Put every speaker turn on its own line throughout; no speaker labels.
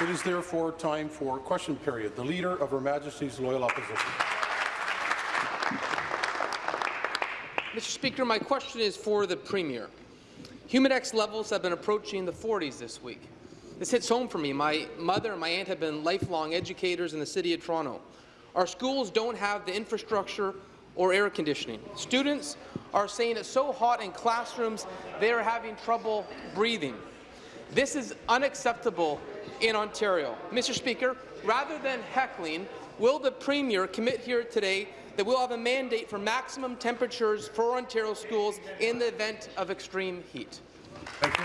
It is therefore time for question period. The Leader of Her Majesty's Loyal Opposition.
Mr. Speaker, my question is for the Premier. Humidex levels have been approaching the 40s this week. This hits home for me. My mother and my aunt have been lifelong educators in the City of Toronto. Our schools don't have the infrastructure or air conditioning. Students are saying it's so hot in classrooms they are having trouble breathing. This is unacceptable in Ontario. Mr. Speaker, rather than heckling, will the Premier commit here today that we'll have a mandate for maximum temperatures for Ontario schools in the event of extreme heat?
Thank you.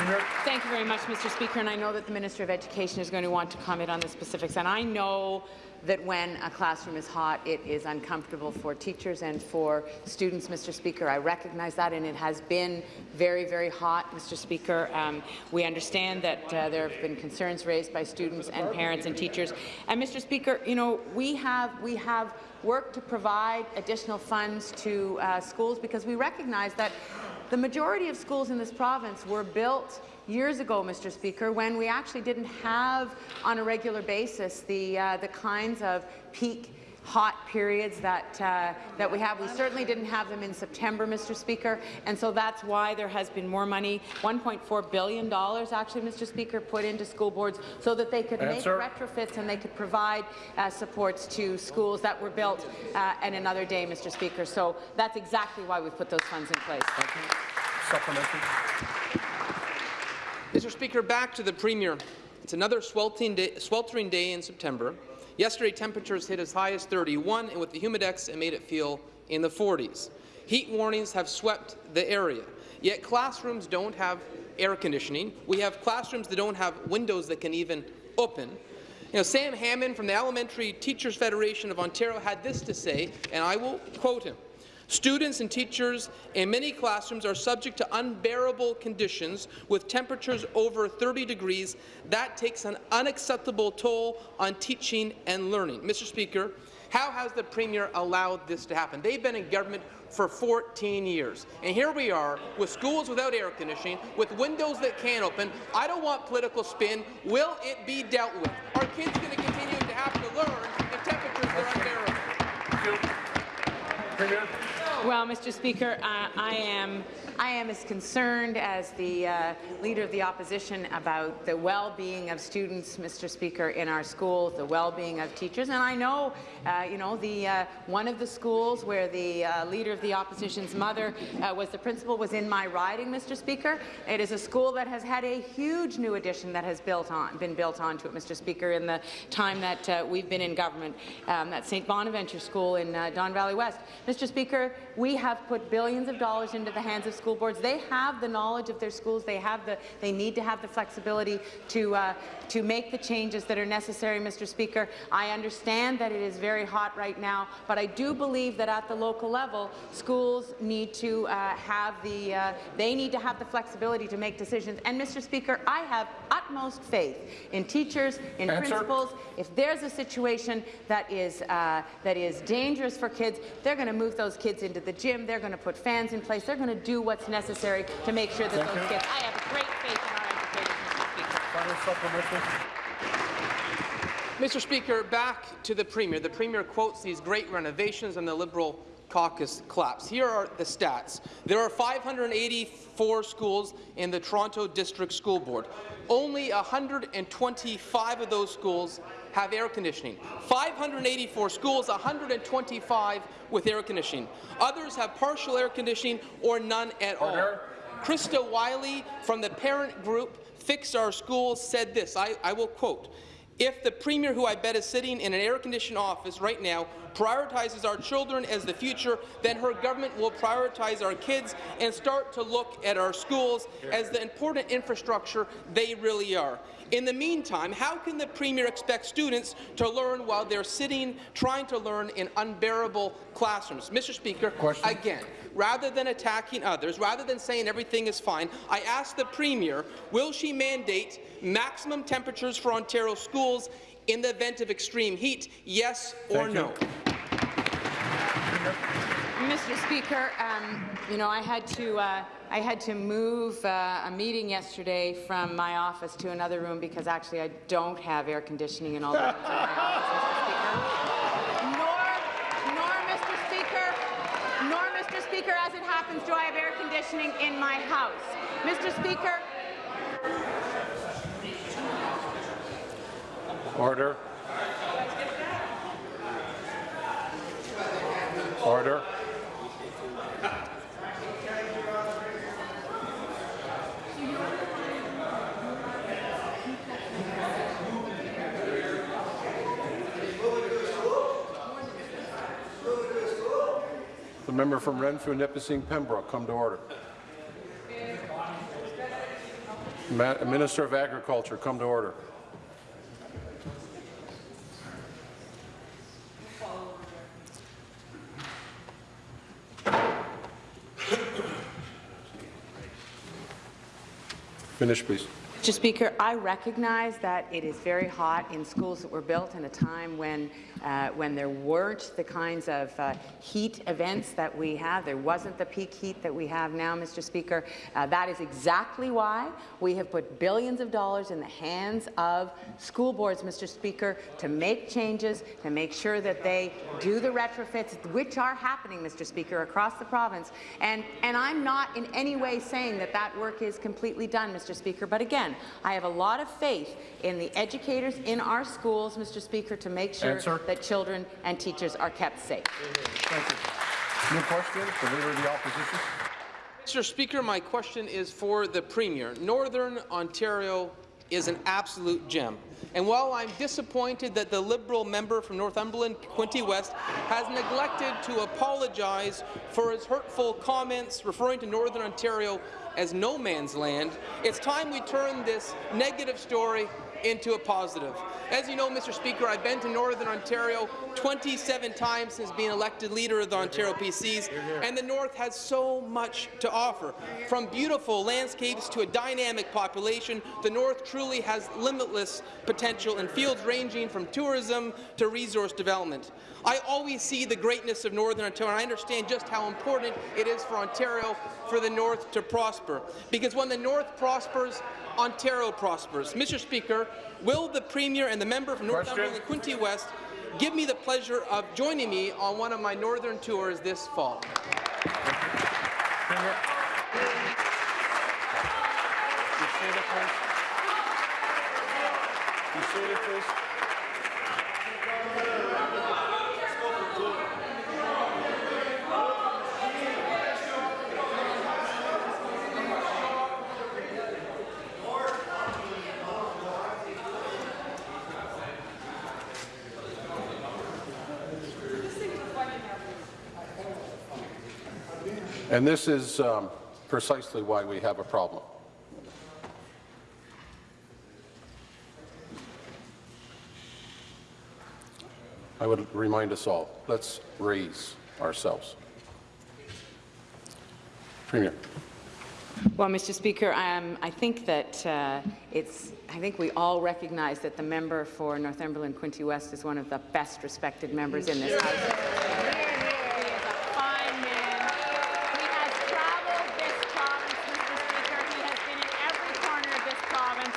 Premier. Thank you very much, Mr. Speaker, and I know that the Minister of Education is going to want to comment on the specifics, and I know that when a classroom is hot, it is uncomfortable for teachers and for students, Mr. Speaker. I recognize that, and it has been very, very hot, Mr. Speaker. Um, we understand that uh, there have been concerns raised by students and parents and teachers. And, Mr. Speaker, you know, we have, we have worked to provide additional funds to uh, schools because we recognize that the majority of schools in this province were built years ago, Mr. Speaker, when we actually didn't have on a regular basis the, uh, the kinds of peak hot periods that, uh, that we have. We certainly didn't have them in September, Mr. Speaker, and so that's why there has been more money, $1.4 billion actually, Mr. Speaker, put into school boards so that they could Answer. make retrofits and they could provide uh, supports to schools that were built uh, in another day, Mr. Speaker. So that's exactly why we've put those funds in place.
Supplementary.
Mr. Speaker, back to the Premier. It's another sweltering day, sweltering day in September. Yesterday, temperatures hit as high as 31, and with the humidex, it made it feel in the 40s. Heat warnings have swept the area, yet classrooms don't have air conditioning. We have classrooms that don't have windows that can even open. You know, Sam Hammond from the Elementary Teachers Federation of Ontario had this to say, and I will quote him. Students and teachers in many classrooms are subject to unbearable conditions with temperatures over 30 degrees. That takes an unacceptable toll on teaching and learning. Mr. Speaker, how has the Premier allowed this to happen? They've been in government for 14 years. And here we are with schools without air conditioning, with windows that can't open. I don't want political spin. Will it be dealt with? Are kids going to continue to have to learn if temperatures are unbearable? Thank you.
Premier. Well, Mr. Speaker, uh, I am I am as concerned as the uh, Leader of the Opposition about the well-being of students, Mr. Speaker, in our schools, the well-being of teachers. And I know, uh, you know, the uh, one of the schools where the uh, Leader of the Opposition's mother uh, was the principal was in my riding, Mr. Speaker. It is a school that has had a huge new addition that has built on, been built onto it, Mr. Speaker, in the time that we've been in government. Um, that St. Bonaventure School in Don Valley West. Mr. Speaker, we have put billions of dollars into the hands of school boards. They have the knowledge of their schools. They have the. They need to have the flexibility to uh, to make the changes that are necessary, Mr. Speaker. I understand that it is very hot right now, but I do believe that at the local level, schools need to uh, have the. Uh, they need to have the flexibility to make decisions. And, Mr. Speaker, I have utmost faith in teachers, in Answer. principals. If there's a situation that is uh, that is dangerous for kids, they're going to move those kids into the gym. They're going to put fans in place. They're going to do what's necessary to make sure that Thank those you. kids. I have great faith in our educators,
Mr. Speaker. Mr. Speaker, back to the Premier. The Premier quotes these great renovations and the Liberal caucus collapse. Here are the stats. There are 584 schools in the Toronto District School Board. Only 125 of those schools have air conditioning. 584 schools, 125 with air conditioning. Others have partial air conditioning or none at Order. all. Krista Wylie from the parent group Fix Our Schools said this, I, I will quote, if the Premier, who I bet is sitting in an air-conditioned office right now, prioritizes our children as the future, then her government will prioritize our kids and start to look at our schools as the important infrastructure they really are. In the meantime, how can the Premier expect students to learn while they're sitting trying to learn in unbearable classrooms? Mr. Speaker, Question. again, rather than attacking others, rather than saying everything is fine, I ask the Premier, will she mandate maximum temperatures for Ontario schools in the event of extreme heat, yes or Thank no?
You. Mr. Speaker, um, you know, I had to uh, I had to move uh, a meeting yesterday from my office to another room because actually I don't have air conditioning in all the rooms in my office, Mr. Speaker. Nor, nor, Mr. Speaker, nor, Mr. Speaker, as it happens, do I have air conditioning in my house. Mr. Speaker,
Order. Order. The member from Renfrew, Nipissing, Pembroke, come to order. Ma- Minister of Agriculture, come to order. Finish, please.
Mr. Speaker, I recognize that it is very hot in schools that were built in a time when, uh, when there weren't the kinds of uh, heat events that we have. There wasn't the peak heat that we have now, Mr. Speaker. Uh, that is exactly why we have put billions of dollars in the hands of school boards, Mr. Speaker, to make changes, to make sure that they do the retrofits, which are happening, Mr. Speaker, across the province. And, and I'm not in any way saying that that work is completely done, Mr. Speaker. But again, I have a lot of faith in the educators in our schools, Mr. Speaker, to make sure
Answer.
that children and teachers are kept safe.
Thank you. New question, the Leader of the Opposition.
Mr. Speaker, my question is for the Premier. Northern Ontario is an absolute gem. And while I'm disappointed that the Liberal member from Northumberland, Quinte West, has neglected to apologize for his hurtful comments referring to Northern Ontario as no man's land, it's time we turn this negative story into a positive. As you know, Mr. Speaker, I've been to Northern Ontario 27 times since being elected leader of the Ontario PCs, and the North has so much to offer. From beautiful landscapes to a dynamic population, the North truly has limitless potential in fields ranging from tourism to resource development. I always see the greatness of Northern Ontario, and I understand just how important it is for Ontario for the North to prosper. Because when the North prospers, Ontario prospers. Mr. Speaker, will the Premier and the member from Northumberland and Quinte West give me the pleasure of joining me on one of my northern tours this fall?
Be seated, please. Be seated, please. And this is um, precisely why we have a problem. I would remind us all, let's raise ourselves. Premier.
Well, Mr. Speaker, um, I think that uh, it's. I think we all recognize that the member for Northumberland Quinte West is one of the best respected members in this House. He is a fine man. He has traveled this province, Mr. Speaker. He has been in every corner of this province.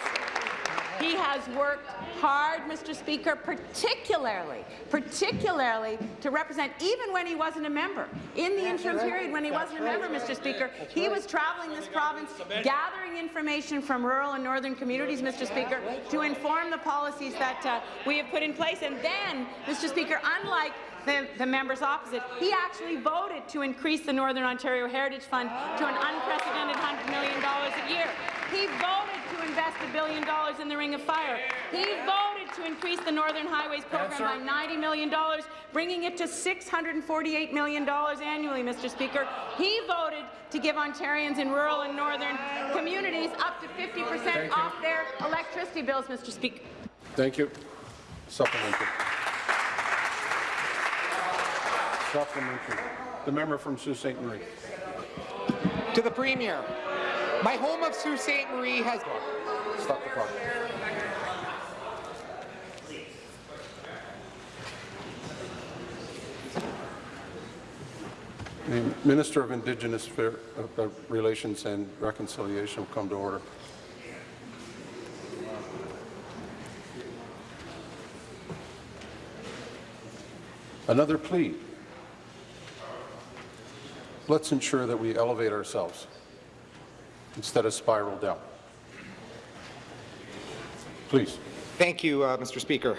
He has worked hard, Mr. Speaker, particularly, particularly to represent, even when he wasn't a member, in the interim period when he wasn't a member, Mr. Speaker, he was traveling this province, gathering information from rural and northern communities, Mr. Speaker, to inform the policies that uh, we have put in place. And then, Mr. Speaker, unlike the, the members opposite, he actually voted to increase the Northern Ontario Heritage Fund to an unprecedented $100 million a year. He voted to invest a billion dollars in the Ring of Fire. He voted to increase the Northern Highways program by $90 million, bringing it to $648 million annually, Mr. Speaker. He voted to give Ontarians in rural and northern communities up to 50% off their electricity bills, Mr. Speaker.
Thank you. Supplementary. Supplementary. The member from Sault Ste. Marie.
To the Premier, my home of Sault Ste. Marie has...
Stop the clock. The Minister of Indigenous uh, uh, Relations and Reconciliation will come to order. Another plea. Let's ensure that we elevate ourselves instead of spiral down. Please.
Thank you, uh, Mr. Speaker.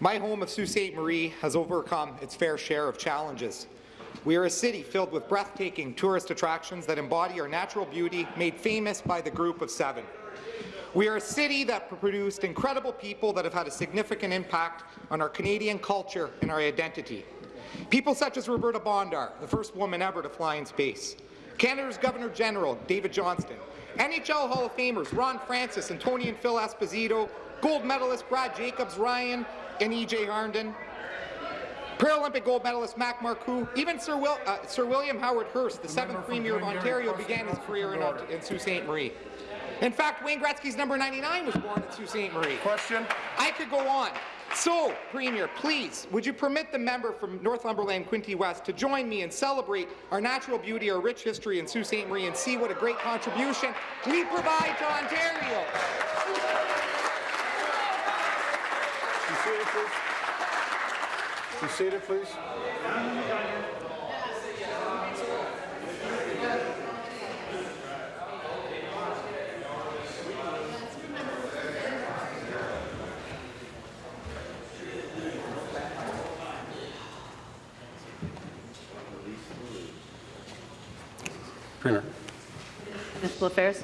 My home of Sault Ste. Marie has overcome its fair share of challenges. We are a city filled with breathtaking tourist attractions that embody our natural beauty made famous by the Group of Seven. We are a city that produced incredible people that have had a significant impact on our Canadian culture and our identity. People such as Roberta Bondar, the first woman ever to fly in space, Canada's Governor General David Johnston, NHL Hall of Famers Ron Francis and Tony and Phil Esposito, gold medalist Brad Jacobs, Ryan and EJ Harnden, Paralympic gold medalist Mac Marcoux, even Sir, Will, uh, Sir William Howard Hearst, the seventh Premier of Ontario, began his career in, in Sault Ste. Marie. In fact, Wayne Gretzky's number 99 was born in Sault Ste. Marie.
Question?
I could go on. So, Premier, please, would you permit the member from Northumberland, Quinte West, to join me and celebrate our natural beauty, our rich history in Sault Ste. Marie, and see what a great contribution we provide to Ontario?
Be seated, please. Be please. Premier.
Municipal Affairs.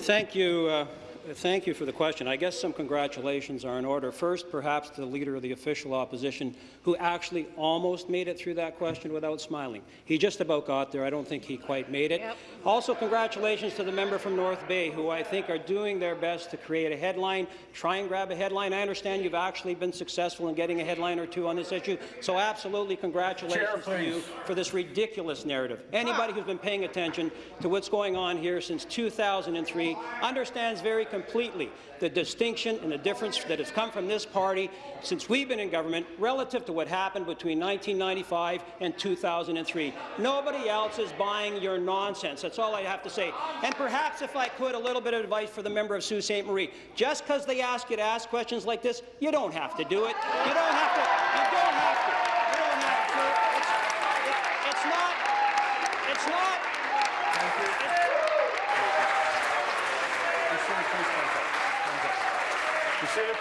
Thank you. Uh, thank you for the question. I guess some congratulations are in order. First, perhaps to the Leader of the Official Opposition, who actually almost made it through that question without smiling. He just about got there. I don't think he quite made it.
Yep.
Also, congratulations to the member from North Bay, who I think are doing their best to create a headline, try and grab a headline. I understand you've actually been successful in getting a headline or two on this issue, so absolutely congratulations to you for this ridiculous narrative. Anybody who's been paying attention to what's going on here since 2003 understands very completely the distinction and the difference that has come from this party since we've been in government relative to what happened between 1995 and 2003. Nobody else is buying your nonsense. That's all I have to say. And perhaps, if I could, a little bit of advice for the member of Sault Ste. Marie. Just because they ask you to ask questions like this, you don't have to do it. You don't have to. You don't have to. You don't have to. It's, it- it's not. It's not.
Be seated, please, Council. Council. Be seated, please.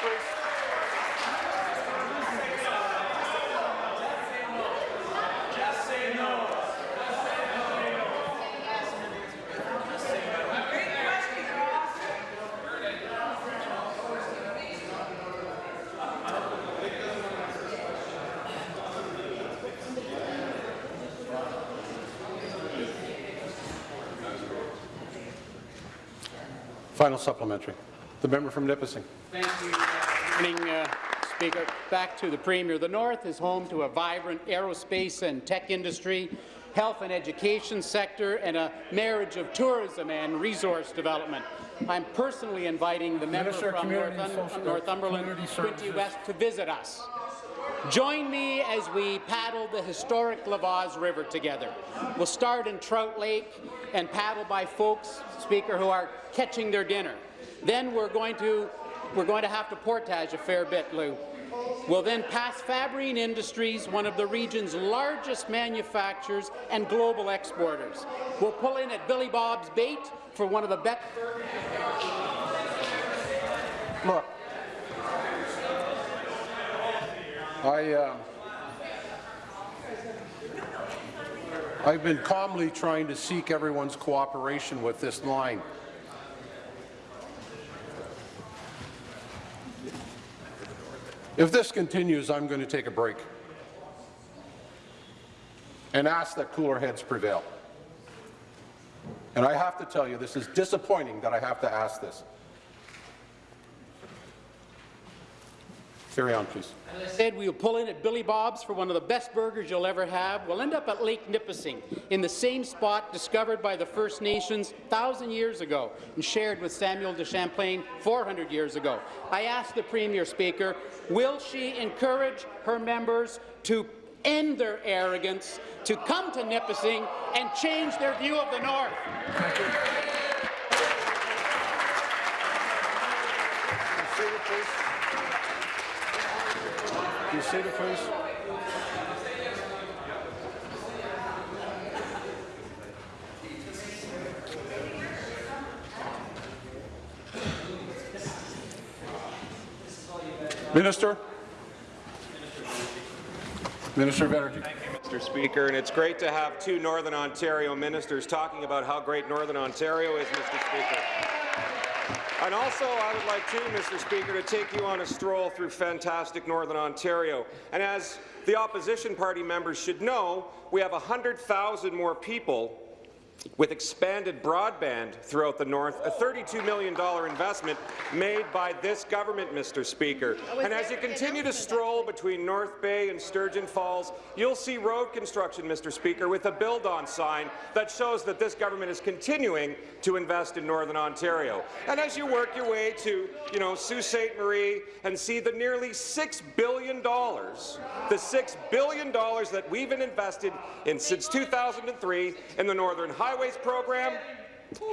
Final supplementary. The member from Nipissing.
Thank you. Good Morning, uh, Speaker. Back to the Premier. The North is home to a vibrant aerospace and tech industry, health and education sector, and a marriage of tourism and resource development. I'm personally inviting the member
Minister
from
Community
Northum-
Social-
Northumberland,
Community
Quinte West, to visit us. Join me as we paddle the historic La Vase River together. We'll start in Trout Lake and paddle by folks, Speaker, who are catching their dinner. Then we're going to we're going to have to portage a fair bit, Lou. We'll then pass Fabrene Industries, one of the region's largest manufacturers and global exporters. We'll pull in at Billy Bob's Bait for one of the best
Look, I, uh, I've been calmly trying to seek everyone's cooperation with this line. If this continues, I'm going to take a break and ask that cooler heads prevail. And I have to tell you, this is disappointing that I have to ask this. Carry on, please.
As I said, we will pull in at Billy Bob's for one of the best burgers you'll ever have. We'll end up at Lake Nipissing, in the same spot discovered by the First Nations 1,000 years ago and shared with Samuel de Champlain 400 years ago. I asked the Premier, Speaker, will she encourage her members to end their arrogance, to come to Nipissing and change their view of the North.
Seated, please. Be seated. Minister? Minister of Energy.
Mr. Speaker, and it's great to have two Northern Ontario ministers talking about how great Northern Ontario is, Mr. Speaker. And also, I would like too, Mr. Speaker, to take you on a stroll through fantastic Northern Ontario. And as the opposition party members should know, we have 100,000 more people with expanded broadband throughout the north, a $32 million investment made by this government, Mr. Speaker. And as you continue to stroll between North Bay and Sturgeon Falls, you'll see road construction, Mr. Speaker, with a build-on sign that shows that this government is continuing to invest in Northern Ontario. And as you work your way to, you know, Sault Ste. Marie and see the nearly $6 billion, the $6 billion that we've been invested in since 2003 in the Northern Highways program,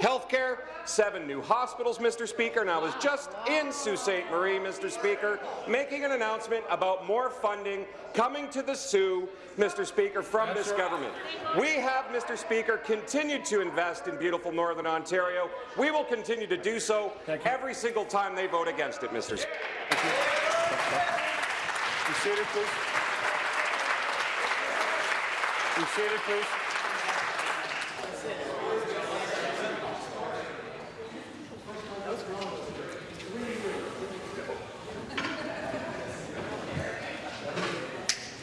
Healthcare, seven new hospitals, Mr. Speaker, and I was just in Sault Ste. Marie, Mr. Speaker, making an announcement about more funding coming to the Soo, Mr. Speaker, from this government. We have, Mr. Speaker, continued to invest in beautiful Northern Ontario. We will continue to do so every single time they vote against it, Mr. Speaker.
Be seated, please. Be seated, please.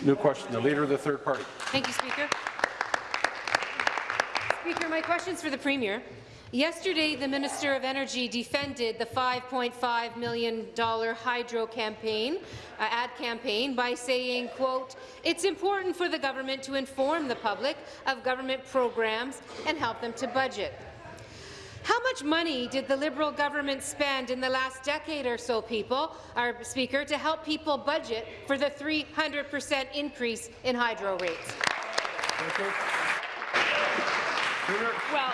New question. The Leader of the Third Party.
Thank you, Speaker. Speaker, my question's for the Premier. Yesterday, the Minister of Energy defended the $5.5 million hydro campaign, uh, ad campaign by saying, quote, it's important for the government to inform the public of government programs and help them to budget. How much money did the Liberal government spend in the last decade or so, people, our Speaker, to help people budget for the 300 percent increase in hydro rates?
Well,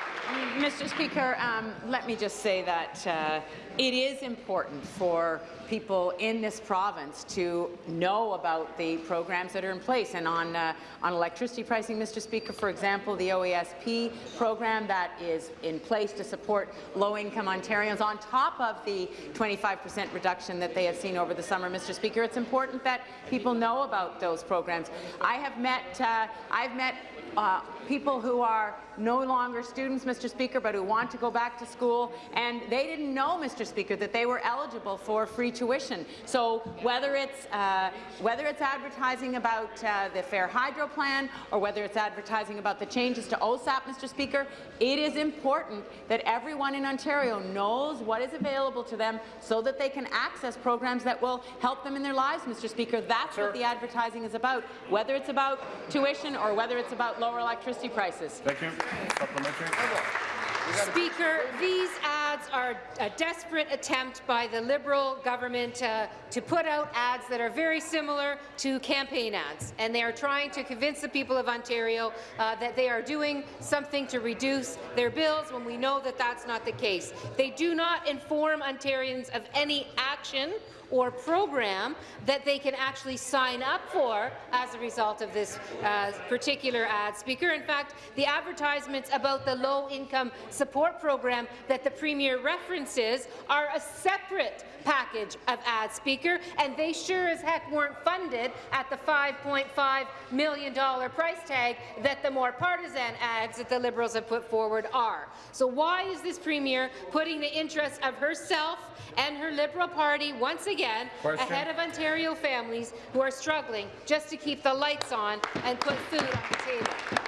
Mr. Speaker, um, let me just say that uh, it is important for people in this province to know about the programs that are in place. And on, uh, on electricity pricing, Mr. Speaker, for example, the OESP program that is in place to support low-income Ontarians on top of the 25% reduction that they have seen over the summer, Mr. Speaker. It's important that people know about those programs. I have met, uh, I've met uh, people who are no longer students, Mr. Speaker, but who want to go back to school, and they didn't know, Mr. Speaker, that they were eligible for free tuition. So whether it's uh, whether it's advertising about uh, the Fair Hydro Plan or whether it's advertising about the changes to OSAP, Mr. Speaker, it is important that everyone in Ontario knows what is available to them so that they can access programs that will help them in their lives, Mr. Speaker. That's what the advertising is about, whether it's about tuition or whether it's about lower electricity prices.
Thank you.
Speaker, these ads are a desperate attempt by the Liberal government uh, to put out ads that are very similar to campaign ads, and they are trying to convince the people of Ontario uh, that they are doing something to reduce their bills when we know that that's not the case. They do not inform Ontarians of any action or program that they can actually sign up for as a result of this uh, particular ad, Speaker. In fact, the advertisements about the low-income support program that the Premier references are a separate package of ads, Speaker, and they sure as heck weren't funded at the $5.5 million price tag that the more partisan ads that the Liberals have put forward are. So why is this Premier putting the interests of herself and her Liberal Party once again
Question.
ahead of Ontario families who are struggling just to keep the lights on and put food on the table?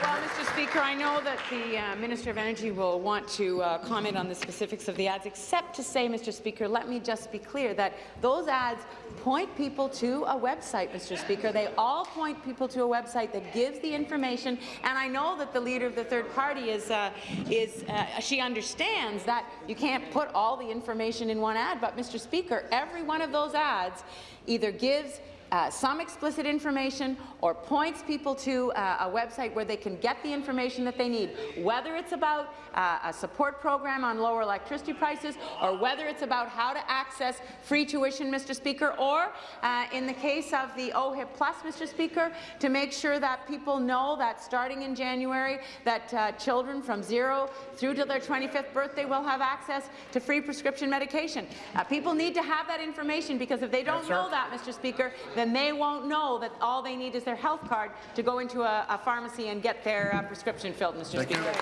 Well, Mr. Speaker, I know that the uh, Minister of Energy will want to uh, comment on the specifics of the ads, except to say, Mr. Speaker, let me just be clear that those ads point people to a website, Mr. Speaker. They all point people to a website that gives the information, and I know that the leader of the third party is, uh, is uh, she understands that you can't put all the information in one ad, but Mr. Speaker, every one of those ads either gives uh, some explicit information or points people to uh, a website where they can get the information that they need, whether it's about uh, a support program on lower electricity prices or whether it's about how to access free tuition, Mr. Speaker, or uh, in the case of the OHIP Plus, Mr. Speaker, to make sure that people know that starting in January that uh, children from zero through to their 25th birthday will have access to free prescription medication. People need to have that information because if they don't
Answer.
know that, Mr. Speaker, then they won't know that all they need is their health card to go into a, a pharmacy and get their uh, prescription filled, Mr.
Thank you.
Speaker.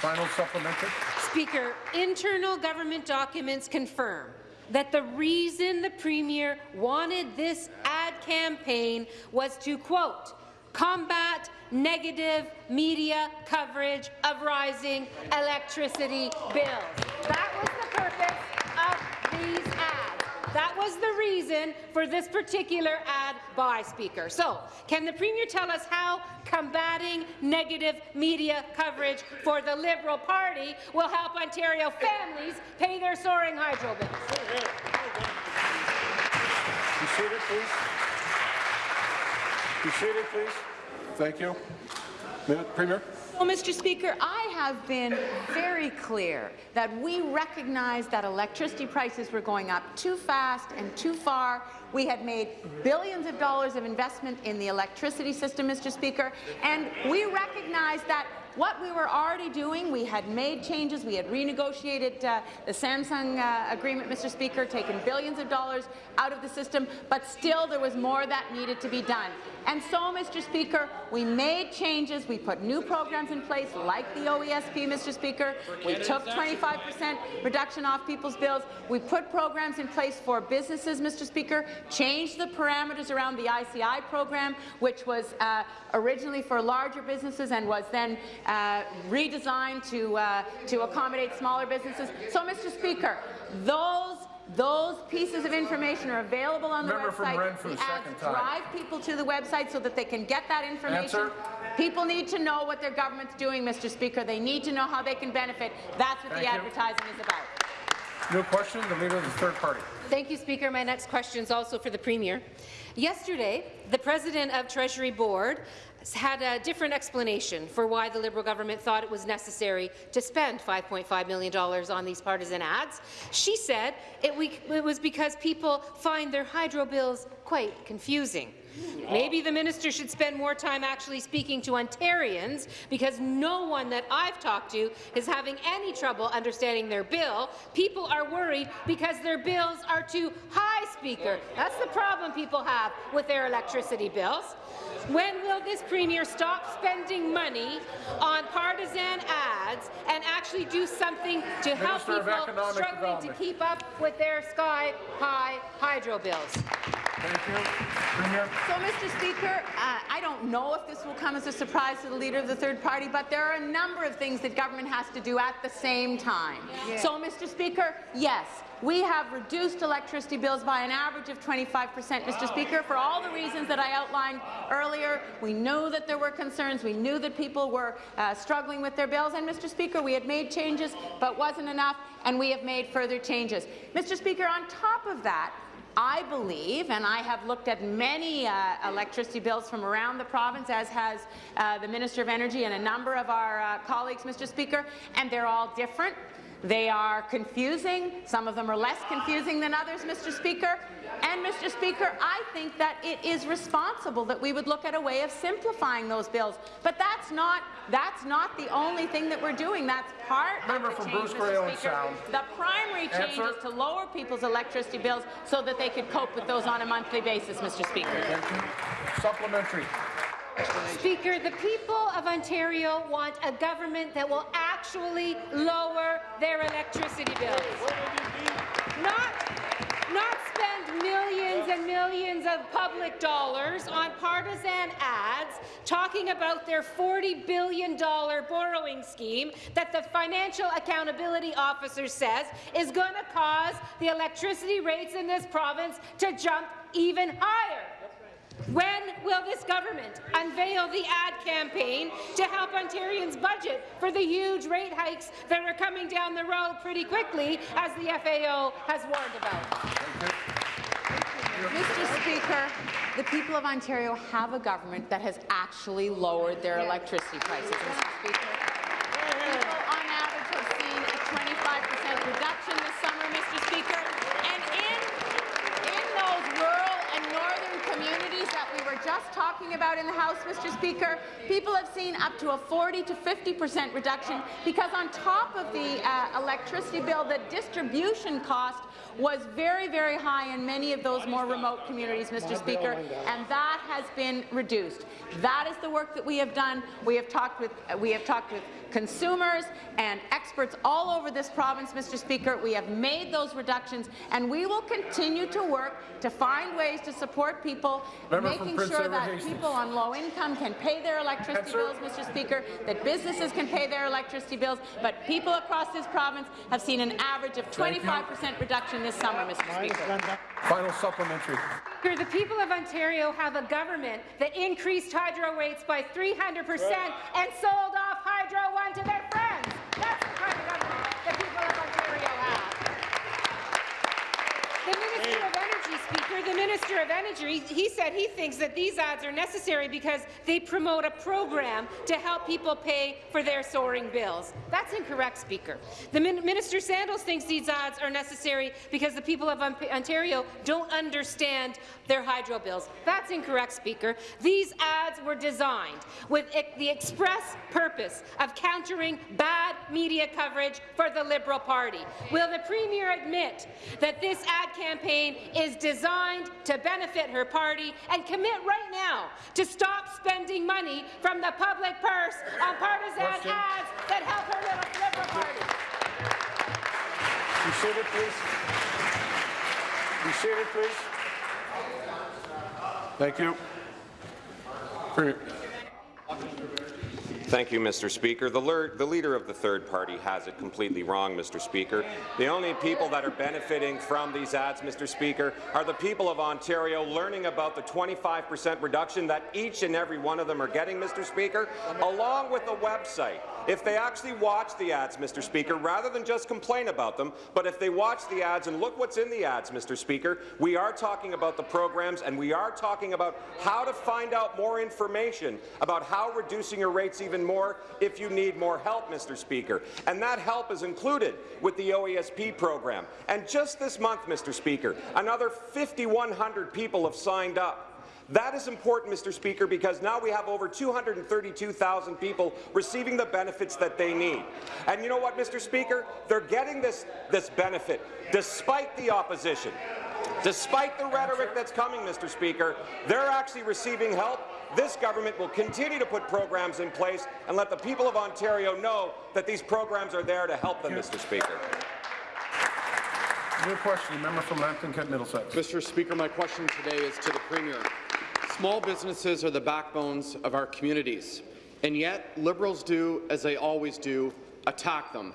Final supplementary.
Speaker, internal government documents confirm that the reason the Premier wanted this ad campaign was to, quote, combat negative media coverage of rising electricity bills. That was the purpose of these ads. That was the reason for this particular ad by Speaker. So, can the Premier tell us how combating negative media coverage for the Liberal Party will help Ontario families pay their soaring hydro bills?
Be seated, please. Be seated, please. Thank you. Premier.
Well, Mr. Speaker, I have been very clear that we recognize that electricity prices were going up too fast and too far. We had made billions of dollars of investment in the electricity system, Mr. Speaker, and we recognize that what we were already doing, we had made changes, we had renegotiated uh, the Samsung uh, agreement, Mr. Speaker, taken billions of dollars out of the system, but still there was more that needed to be done. And so, Mr. Speaker, we made changes, we put new programs in place like the OESP, Mr. Speaker. We took 25% reduction off people's bills. We put programs in place for businesses, Mr. Speaker, changed the parameters around the ICI program, which was uh, originally for larger businesses and was then uh, redesigned to, uh, to accommodate smaller businesses. So, Mr. Speaker, those those pieces of information are available on the
Member
website.
Rennes for the
ads
second time.
drive people to the website so that they can get that information.
Answer.
People need to know what their government's doing, Mr. Speaker. They need to know how they can benefit. That's what
Thank
the
you.
advertising is about.
New question, the Leader of the Third Party.
Thank you, Speaker. My next question is also for the Premier. Yesterday, the President of Treasury Board had a different explanation for why the Liberal government thought it was necessary to spend $5.5 million on these partisan ads. She said it, we, it was because people find their hydro bills quite confusing. Maybe the minister should spend more time actually speaking to Ontarians because no one that I've talked to is having any trouble understanding their bill. People are worried because their bills are too high, Speaker. That's the problem people have with their electricity bills. When will this Premier stop spending money on partisan ads and actually do something to help
Minister of
people struggling to keep up with their sky-high hydro bills?
Thank you. Premier.
So, Mr. Speaker, uh, I don't know if this will come as a surprise to the Leader of the Third Party, but there are a number of things that government has to do at the same time. So, Mr. Speaker, yes, we have reduced electricity bills by an average of 25 percent, Mr. Speaker, for all the reasons that I outlined earlier. We knew that there were concerns. We knew that people were uh, struggling with their bills. And, Mr. Speaker, we had made changes, but wasn't enough, and we have made further changes. Mr. Speaker, on top of that, I believe, and I have looked at many uh, electricity bills from around the province, as has uh, the Minister of Energy and a number of our uh, colleagues, Mr. Speaker, and they're all different. They are confusing. Some of them are less confusing than others, Mr. Speaker. And, Mr. Speaker, I think that it is responsible that we would look at a way of simplifying those bills. But that's not that's not the only thing that we're doing. That's part
Member
of the change,
Bruce
Mr. Speaker. The primary change
Answer.
is to lower people's electricity bills so that they could cope with those on a monthly basis, Mr. Speaker.
Supplementary.
Speaker, the people of Ontario want a government that will actually lower their electricity bills. Not, not spend millions and millions of public dollars on partisan ads talking about their $40 billion borrowing scheme that the Financial Accountability Officer says is going to cause the electricity rates in this province to jump even higher. When will this government unveil the ad campaign to help Ontarians budget for the huge rate hikes that are coming down the road pretty quickly, as the FAO has warned about?
Mr. Speaker, the people of Ontario have a government that has actually lowered their electricity prices, Mr. Speaker. People on average have seen a 25% reduction this summer, Mr. Speaker, and in, in those rural and northern communities that we were just talking about in the House, Mr. Speaker, people have seen up to a 40 to 50% reduction because on top of the uh, electricity bill, the distribution cost was very, very high in many of those more remote communities, Mr. Speaker, and that has been reduced. That is the work that we have done. We have talked with we have talked with consumers and experts all over this province, Mr. Speaker. We have made those reductions, and we will continue to work to find ways to support people, making
Prince
sure
Edward
that
Hastings.
people on low income can pay their electricity bills, Mr. Speaker, that businesses can pay their electricity bills, but people across this province have seen an average of 25% reduction this summer, Mr. Speaker.
Final supplementary.
Speaker, the people of Ontario have a government that increased hydro rates by 300 percent and sold off Hydro One to their friends. That's the kind of government the people of Ontario have. The Speaker, the Minister of Energy, he said he thinks that these ads are necessary because they promote a program to help people pay for their soaring bills. That's incorrect, Speaker. The Min Minister Sandals thinks these ads are necessary because the people of Ontario don't understand their hydro bills. That's incorrect, Speaker. These ads were designed with the express purpose of countering bad media coverage for the Liberal Party. Will the Premier admit that this ad campaign is designed to benefit her party and commit right now to stop spending money from the public purse on partisan
Question.
ads that help her little Liberal Party?
Be seated, please. Be seated, please. Thank you. Premier.
Thank you, Mr. Speaker. The, the leader of the third party has it completely wrong, Mr. Speaker. The only people that are benefiting from these ads, Mr. Speaker, are the people of Ontario learning about the 25 percent reduction that each and every one of them are getting, Mr. Speaker, along with a website. If they actually watch the ads, Mr. Speaker, rather than just complain about them, but if they watch the ads and look what's in the ads, Mr. Speaker, we are talking about the programs and we are talking about how to find out more information about how reducing your rates even more if you need more help, Mr. Speaker. And that help is included with the OESP program. And just this month, Mr. Speaker, another 5,100 people have signed up. That is important, Mr. Speaker, because now we have over 232,000 people receiving the benefits that they need. And you know what, Mr. Speaker? They're getting this, this benefit despite the opposition. Despite the rhetoric that's coming, Mr. Speaker, they're actually receiving help. This government will continue to put programs in place and let the people of Ontario know that these programs are there to help them, Mr. Speaker.
New question, member from Lambton Kent Middlesex.
Mr. Speaker, my question today is to the Premier. Small businesses are the backbones of our communities, and yet Liberals do, as they always do, attack them.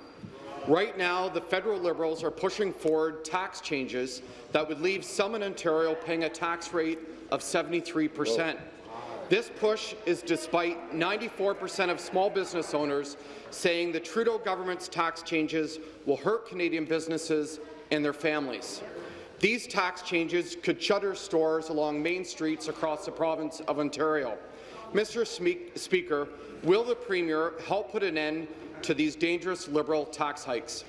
Right now, the federal Liberals are pushing forward tax changes that would leave some in Ontario paying a tax rate of 73 percent. This push is despite 94 percent of small business owners saying the Trudeau government's tax changes will hurt Canadian businesses and their families. These tax changes could shutter stores along main streets across the province of Ontario. Mr. Speaker, will the Premier help put an end to these dangerous Liberal tax hikes?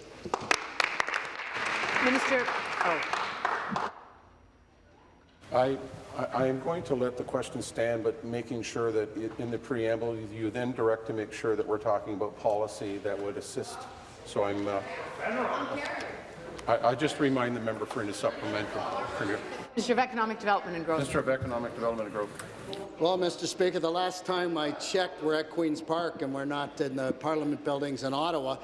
Minister, oh,
I, I- I am going to let the question stand, but making sure that i- in the preamble, you then direct to make sure that we're talking about policy that would assist. So I'm, uh, I, I just remind the member for his supplementary. Premier.
Minister of Economic Development and Growth.
Minister of Economic Development and Growth.
Well, Mr. Speaker, the last time I checked, we're at Queen's Park and we're not in the Parliament buildings in Ottawa.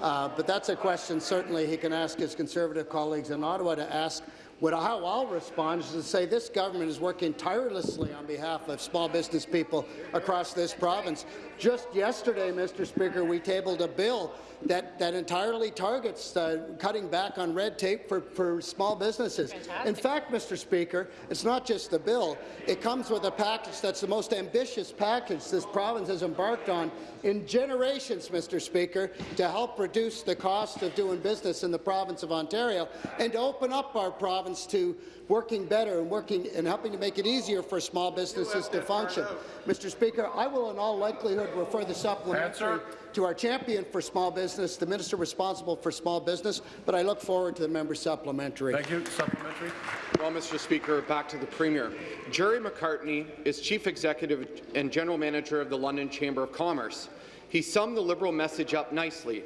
Uh, but that's a question certainly he can ask his Conservative colleagues in Ottawa to ask. What, how I'll respond is to say this government is working tirelessly on behalf of small business people across this province. Just yesterday, Mr. Speaker, we tabled a bill that, that entirely targets uh, cutting back on red tape for, for small businesses. In fact, Mr. Speaker, it's not just the bill. It comes with a package that's the most ambitious package this province has embarked on in generations, Mr. Speaker, to help reduce the cost of doing business in the province of Ontario and to open up our province province to working better and working and helping to make it easier for small businesses to function. Mr. Speaker, I will in all likelihood refer the supplementary
Answer.
to our champion for small business, the minister responsible for small business, but I look forward to the member supplementary.
Thank you. Supplementary.
Well, Mr. Speaker, back to the Premier. Gerry Macartney is Chief Executive and General Manager of the London Chamber of Commerce. He summed the Liberal message up nicely.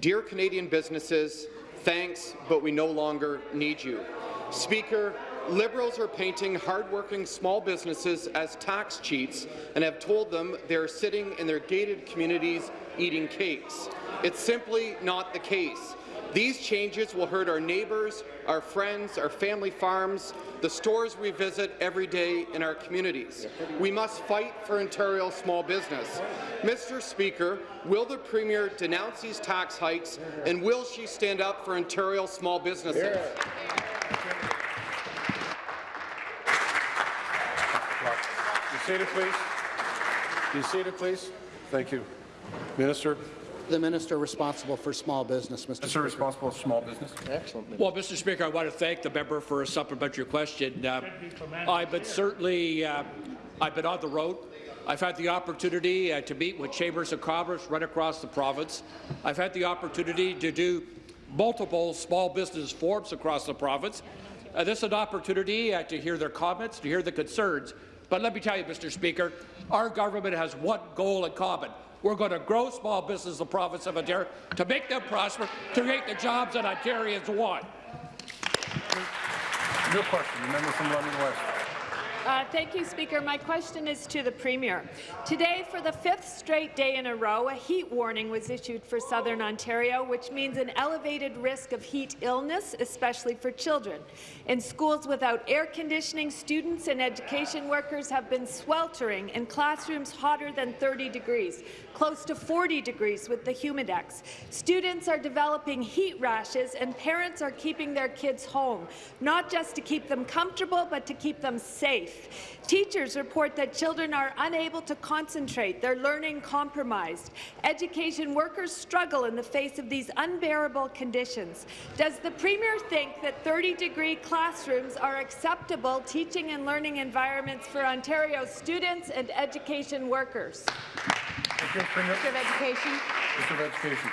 Dear Canadian businesses, thanks, but we no longer need you. Speaker, Liberals are painting hardworking small businesses as tax cheats and have told them they are sitting in their gated communities eating cakes. It's simply not the case. These changes will hurt our neighbours, our friends, our family farms, the stores we visit every day in our communities. We must fight for Ontario small business. Mr. Speaker, will the Premier denounce these tax hikes and will she stand up for Ontario small businesses?
Be seated, please. Be seated, please. Thank you. Minister.
The minister responsible for small business, Mr.
Minister responsible for small business. Excellent.
Well, Mr. Speaker, I want to thank the member for a supplementary question. Uh, I've been certainly, uh, I've been on the road. I've had the opportunity uh, to meet with chambers of commerce right across the province. I've had the opportunity to do multiple small business forums across the province. Uh, this is an opportunity uh, to hear their comments, to hear the concerns. But let me tell you, Mr. Speaker, our government has one goal in common. We're going to grow small business in the province of Ontario to make them prosper, to create the jobs that Ontarians want.
New question. The member from London West.
Uh, thank you, Speaker. My question is to the Premier. Today, for the fifth straight day in a row, a heat warning was issued for southern Ontario, which means an elevated risk of heat illness, especially for children. In schools without air conditioning, students and education workers have been sweltering in classrooms hotter than 30 degrees, close to 40 degrees with the Humidex. Students are developing heat rashes, and parents are keeping their kids home, not just to keep them comfortable, but to keep them safe. Teachers report that children are unable to concentrate, their learning compromised. Education workers struggle in the face of these unbearable conditions. Does the Premier think that 30-degree classrooms are acceptable teaching and learning environments for Ontario students and education workers?
Thank you, Premier.
Minister of Education.
Minister of Education.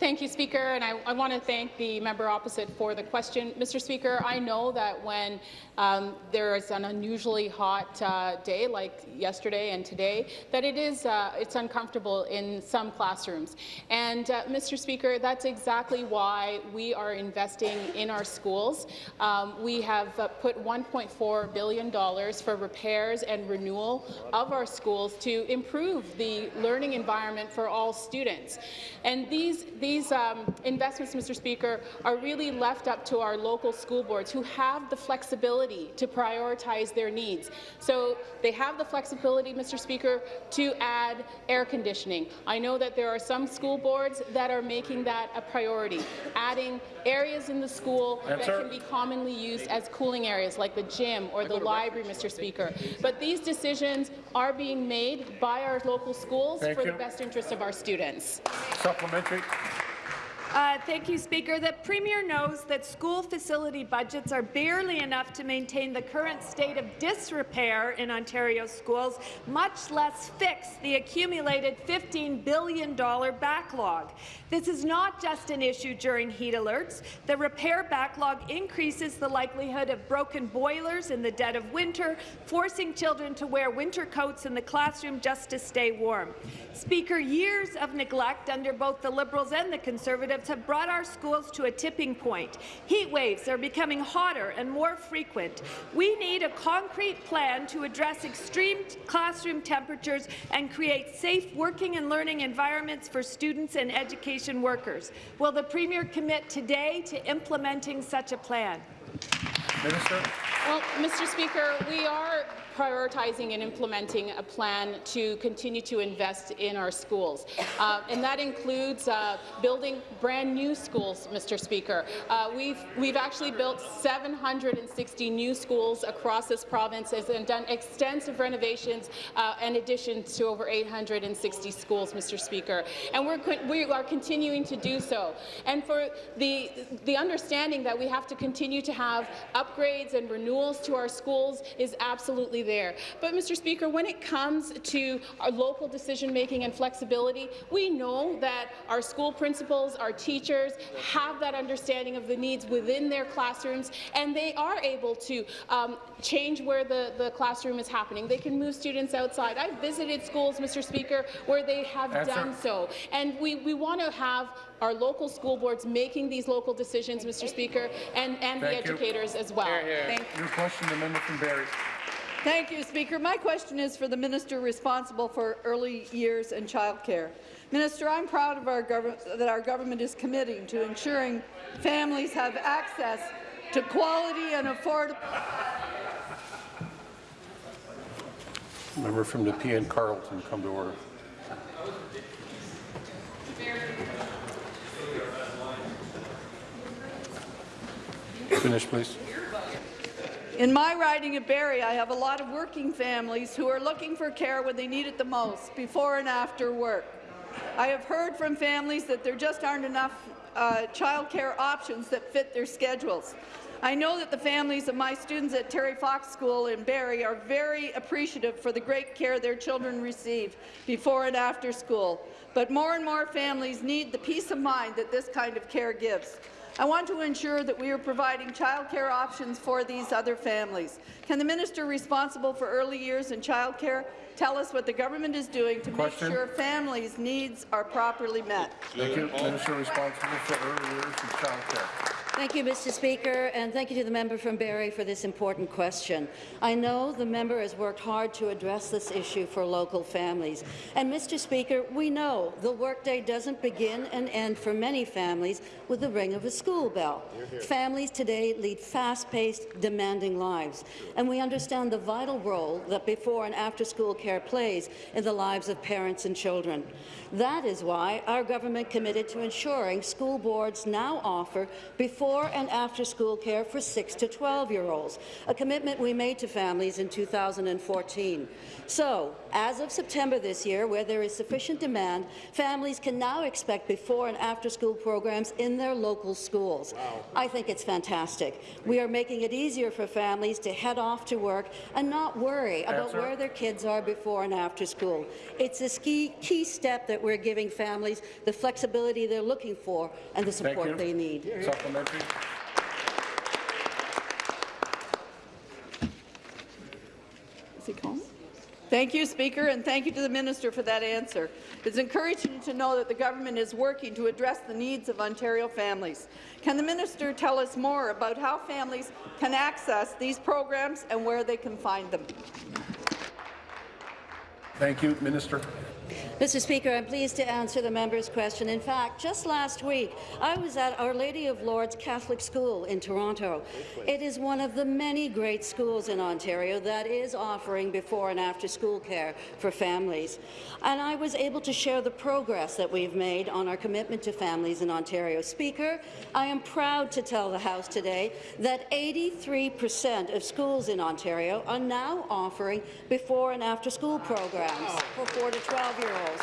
Thank you, Speaker, and I, I want to thank the member opposite for the question. Mr. Speaker, I know that when um, there is an unusually hot uh, day like yesterday and today, that it is uh, it's uncomfortable in some classrooms. And uh, Mr. Speaker, that's exactly why we are investing in our schools. Um, we have uh, put 1.4 billion dollars for repairs and renewal of our schools to improve the learning environment for all students. And these these um, investments, Mr. Speaker, are really left up to our local school boards who have the flexibility to prioritize their needs. So they have the flexibility, Mr. Speaker, to add air conditioning. I know that there are some school boards that are making that a priority, adding areas in the school
Answer.
that can be commonly used as cooling areas, like the gym or the library, Mr. Speaker. But these decisions are being made by our local schools
Thank
for
you.
the best interest of our students.
Supplementary.
Uh, thank you, Speaker. The Premier knows that school facility budgets are barely enough to maintain the current state of disrepair in Ontario schools, much less fix the accumulated $15 billion backlog. This is not just an issue during heat alerts. The repair backlog increases the likelihood of broken boilers in the dead of winter, forcing children to wear winter coats in the classroom just to stay warm. Speaker, years of neglect under both the Liberals and the Conservatives have brought our schools to a tipping point. Heat waves are becoming hotter and more frequent. We need a concrete plan to address extreme classroom temperatures and create safe working and learning environments for students and education workers. Will the Premier commit today to implementing such a plan?
Minister.
Well, Mr. Speaker, we are prioritizing and implementing a plan to continue to invest in our schools. Uh, and that includes uh, building brand new schools, Mr. Speaker. Uh, we've, we've actually built 760 new schools across this province and done extensive renovations uh, and additions to over 860 schools, Mr. Speaker. And we're, we are continuing to do so. And for the, the understanding that we have to continue to have upgrades and renewals to our schools is absolutely there. But, Mr. Speaker, when it comes to our local decision-making and flexibility, we know that our school principals, our teachers have that understanding of the needs within their classrooms, and they are able to um, change where the, the classroom is happening. They can move students outside. I've visited schools, Mr. Speaker, where they have done so. And we, we want to have our local school boards making these local decisions, Mr. Speaker, and, and the
Thank you.
educators as well. Thank
Your question, the member from Barrie.
Thank you, Speaker. My question is for the minister responsible for early years and childcare. Minister, I'm proud of our that our government is committing to ensuring families have access to quality and affordable.
Member from Nepean Carleton, come to order. Finish, please.
In my riding of Barrie, I have a lot of working families who are looking for care when they need it the most, before and after work. I have heard from families that there just aren't enough uh, childcare options that fit their schedules. I know that the families of my students at Terry Fox School in Barrie are very appreciative for the great care their children receive before and after school, but more and more families need the peace of mind that this kind of care gives. I want to ensure that we are providing childcare options for these other families. Can the minister responsible for early years and childcare tell us what the government is doing to
Question.
make sure families' needs are properly met?
Thank you. Minister responsible for early years and childcare.
Thank you, Mr. Speaker, and thank you to the member from Barrie for this important question. I know the member has worked hard to address this issue for local families. And, Mr. Speaker, we know the workday doesn't begin and end for many families with the ring of a school bell. Families today lead fast-paced, demanding lives, and we understand the vital role that before and after-school care plays in the lives of parents and children. That is why our government committed to ensuring school boards now offer before and after school care for 6 to 12-year-olds, a commitment we made to families in 2014. So, as of September this year, where there is sufficient demand, families can now expect before and after school programs in their local schools. Wow. I think it's fantastic. We are making it easier for families to head off to work and not worry about where their kids are before and after school. It's a key, key step that we're giving families the flexibility they're looking for and the support they need.
Supplementary.
Is he calling? Thank you, Speaker, and thank you to the minister for that answer. It's encouraging to know that the government is working to address the needs of Ontario families. Can the minister tell us more about how families can access these programs and where they can find them?
Thank you, Minister.
Mr. Speaker, I'm pleased to answer the member's question. In fact, just last week, I was at Our Lady of Lourdes Catholic School in Toronto. It is one of the many great schools in Ontario that is offering before and after school care for families. And I was able to share the progress that we've made on our commitment to families in Ontario. Speaker, I am proud to tell the House today that 83 percent of schools in Ontario are now offering before and after school programs for 4 to 12-year-olds.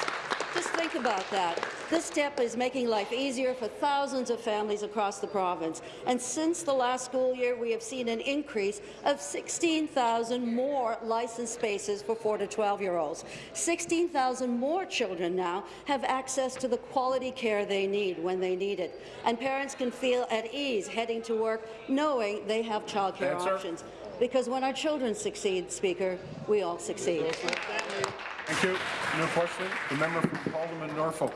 Just think about that. This step is making life easier for thousands of families across the province. And since the last school year, we have seen an increase of 16,000 more licensed spaces for 4 to 12-year-olds. 16,000 more children now have access to the quality care they need when they need it. And parents can feel at ease heading to work knowing they have childcare options. Because when our children succeed, Speaker, we all succeed.
Thank you. No question. The member from Haldimand, Norfolk.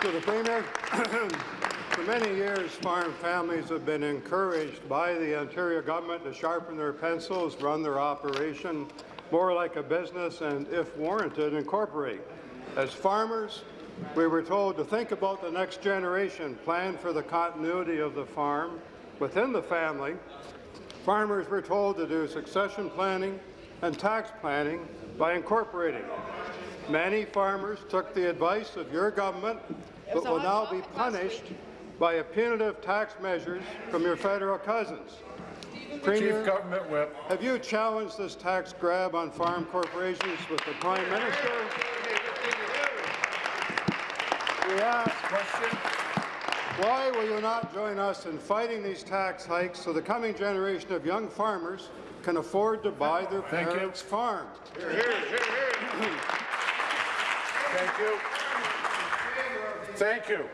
To the Premier, for many years, farm families have been encouraged by the Ontario government to sharpen their pencils, run their operation more like a business, and, if warranted, incorporate. As farmers, we were told to think about the next generation, plan for the continuity of the farm within the family. Farmers were told to do succession planning, and tax planning by incorporating. Many farmers took the advice of your government, but will now be punished by a punitive tax measures from your federal cousins. Premier,
Chief Government Whip.
have you challenged this tax grab on farm corporations with the Prime Minister? We ask,
Question?
why will you not join us in fighting these tax hikes so the coming generation of young farmers can afford to buy their
Thank you.
parents' farm?
Thank you. Thank you.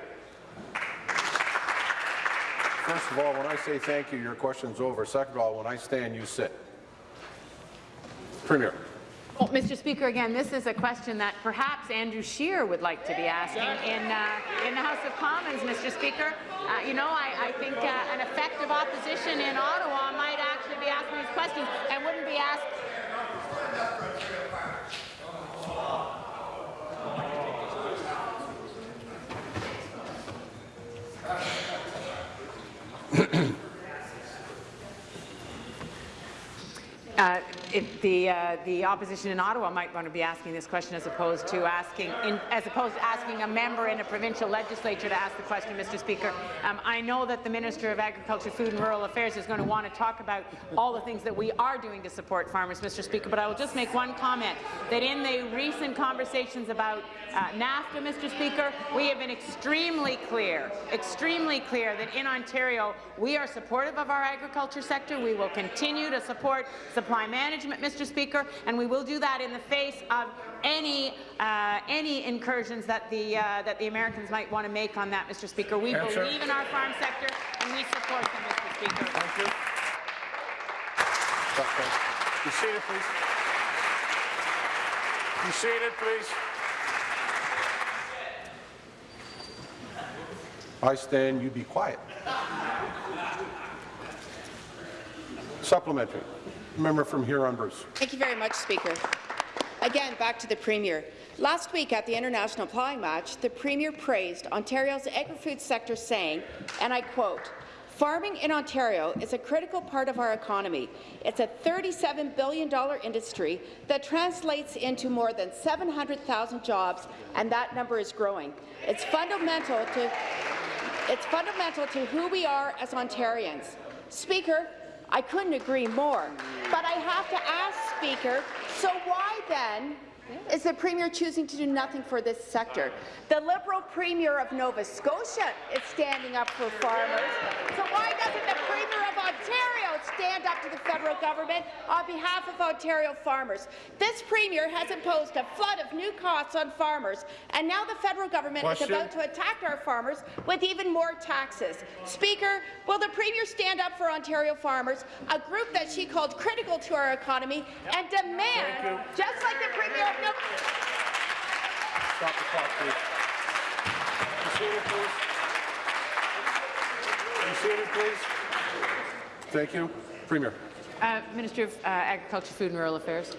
First of all, when I say thank you, your question's over. Second of all, when I stand, you sit. Premier.
Well, Mr. Speaker, again, this is a question that perhaps Andrew Scheer would like to be asking in, uh, in the House of Commons, Mr. Speaker. Uh, you know, I, I think uh, an effective opposition in Ottawa might actually be asking these questions and wouldn't be asked. Uh, if the uh, the opposition in Ottawa might want to be asking this question as opposed to asking in, as opposed to asking a member in a provincial legislature to ask the question, Mr. Speaker. Um, I know that the Minister of Agriculture, Food and Rural Affairs is going to want to talk about all the things that we are doing to support farmers, Mr. Speaker. But I will just make one comment that in the recent conversations about uh, NAFTA, Mr. Speaker, we have been extremely clear, extremely clear that in Ontario we are supportive of our agriculture sector. We will continue to support supply management, Mr. Speaker, and we will do that in the face of any uh, any incursions that the uh, that the Americans might want to make on that, Mr. Speaker. We
Answer.
believe in our farm sector and we support them, Mr. Speaker.
Thank you. You see it, please. You see it, please. I stand, you be quiet. Supplementary. Member from Huron Bruce.
Thank you very much, Speaker. Again, back to the Premier. Last week at the International Plowing Match, the Premier praised Ontario's agri-food sector saying, and I quote, Farming in Ontario is a critical part of our economy. It's a $37 billion industry that translates into more than 700,000 jobs, and that number is growing. It's fundamental to it's fundamental to who we are as Ontarians. Speaker, I couldn't agree more. But I have to ask, Speaker, so why then is the Premier choosing to do nothing for this sector? The Liberal Premier of Nova Scotia is standing up for farmers. So why doesn't the Premier of Ontario stand up to the federal government on behalf of Ontario farmers? This Premier has imposed a flood of new costs on farmers, and now the federal government
Question.
is about to attack our farmers with even more taxes. Speaker, will the Premier stand up for Ontario farmers, a group that she called critical to our economy, and demand, just like the Premier of Nova
Stop the clock, please. Please. Please. Thank you. Premier.
Uh, Minister of uh, Agriculture, Food and Rural Affairs.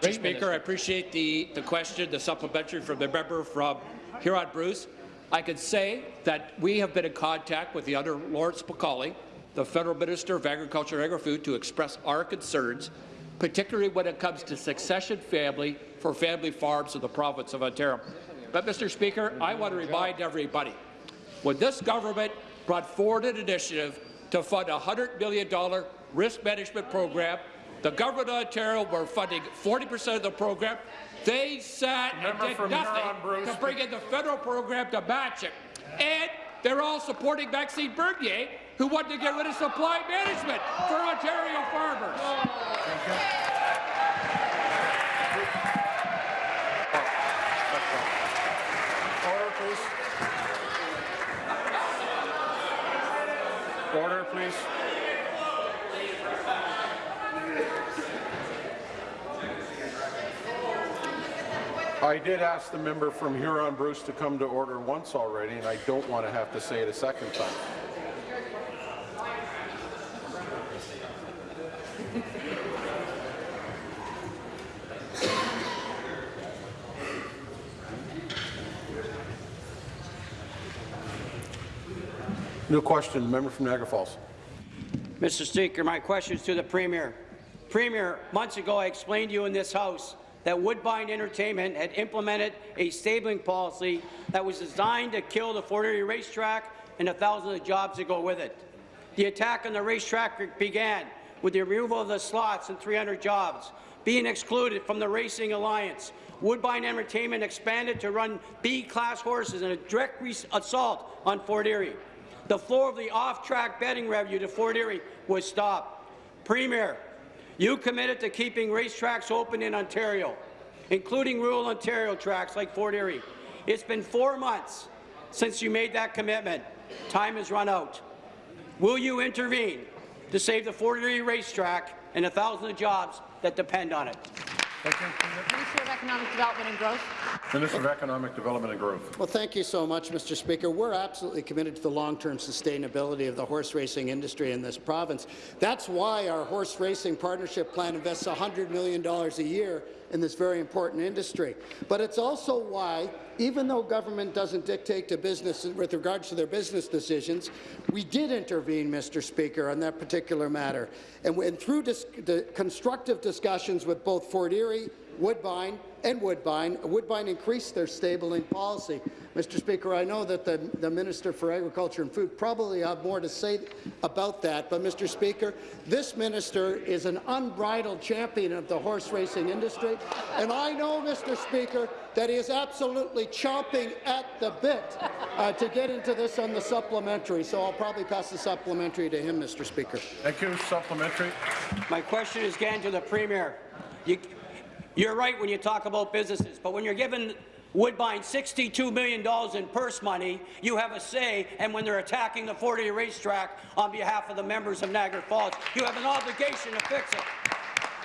Mr. Speaker, I appreciate the, the question, the supplementary from the member from Huron Bruce. I can say that we have been in contact with the under Lawrence MacAulay, the Federal Minister of Agriculture and Agri-Food, to express our concerns, particularly when it comes to succession family for family farms in the province of Ontario. But, Mr. Speaker, I want to remind everybody, when this government brought forward an initiative to fund a $100 million risk management program, the government of Ontario were funding 40 percent of the program. They sat
Member
and did nothing
Huron-Bruce.
to bring in the federal program to match it. And they're all supporting Maxime Bernier, who wanted to get rid of supply management for Ontario farmers.
Order, please. Order, please. I did ask the member from Huron Bruce to come to order once already, and I don't want to have to say it a second time. New question, member from Niagara Falls.
Mr. Speaker, my question is to the Premier.
Premier, months ago I explained to you in this House that Woodbine Entertainment had implemented a stabling policy that was designed to kill the Fort Erie racetrack and the thousands of jobs that go with it. The attack on the racetrack began with the removal of the slots and 300 jobs being excluded from the Racing Alliance. Woodbine Entertainment expanded to run B-class horses in a direct assault on Fort Erie. The flow of the off-track betting revenue to Fort Erie was stopped. Premier, you committed to keeping racetracks open in Ontario, including rural Ontario tracks like Fort Erie. It's been four months since you made that commitment. Time has run out. Will you intervene to save the Fort Erie racetrack and the thousands of jobs that depend on it?
Minister of Economic Development and Growth.
Minister of Economic Development and Growth.
Well, thank you so much, Mr. Speaker. We're absolutely committed to the long-term sustainability of the horse racing industry in this province. That's why our horse racing partnership plan invests $100 million a year in this very important industry. But it's also why, even though government doesn't dictate to business with regards to their business decisions, we did intervene, Mr. Speaker, on that particular matter. And, and through dis constructive discussions with both Fort Erie Woodbine and Woodbine. Woodbine increased their stabling policy. Mr. Speaker, I know that the, the Minister for Agriculture and Food probably have more to say about that, but Mr. Speaker, this minister is an unbridled champion of the horse racing industry, and I know, Mr. Speaker, that he is absolutely chomping at the bit uh, to get into this on the supplementary, so I'll probably pass the supplementary to him, Mr. Speaker.
Thank you. Supplementary.
My question is again to the Premier. You, you're right when you talk about businesses, but when you're giving Woodbine $62 million in purse money, you have a say, and when they're attacking the Fort Erie racetrack on behalf of the members of Niagara Falls, you have an obligation to fix it.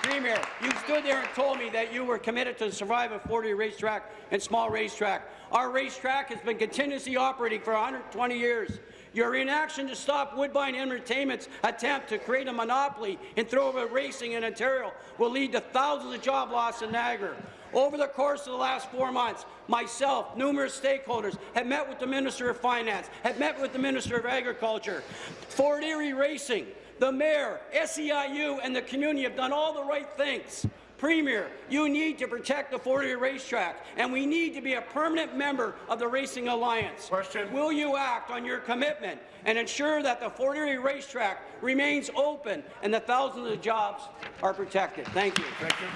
Premier, you stood there and told me that you were committed to survive a Fort Erie racetrack and small racetrack. Our racetrack has been continuously operating for 120 years. Your inaction to stop Woodbine Entertainment's attempt to create a monopoly and in thoroughbred racing in Ontario will lead to thousands of job loss in Niagara. Over the course of the last four months, myself, numerous stakeholders, have met with the Minister of Finance, have met with the Minister of Agriculture. Fort Erie Racing, the Mayor, SEIU, and the community have done all the right things. Premier, you need to protect the Fort Erie racetrack, and we need to be a permanent member of the Racing Alliance.
Question.
Will you act on your commitment and ensure that the Fort Erie racetrack remains open and the thousands of jobs are protected? Thank you.
Thank you.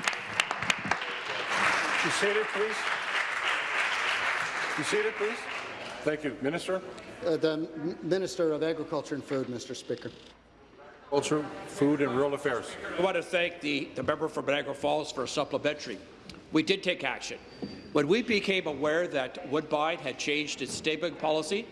You seated, please. You seated, please. Thank you. Minister?
Uh, the Minister of Agriculture and Food, Mr. Speaker.
Culture, Food and Rural Affairs.
I want to thank the, the member from Niagara Falls for a supplementary. We did take action. When we became aware that Woodbine had changed its stabling policy,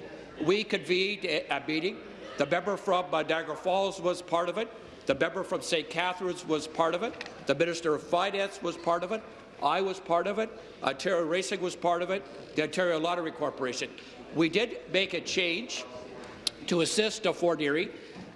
we convened a, a meeting. The member from uh, Niagara Falls was part of it. The member from St. Catharines was part of it. The Minister of Finance was part of it. I was part of it. Ontario Racing was part of it. The Ontario Lottery Corporation. We did make a change to assist Fort Erie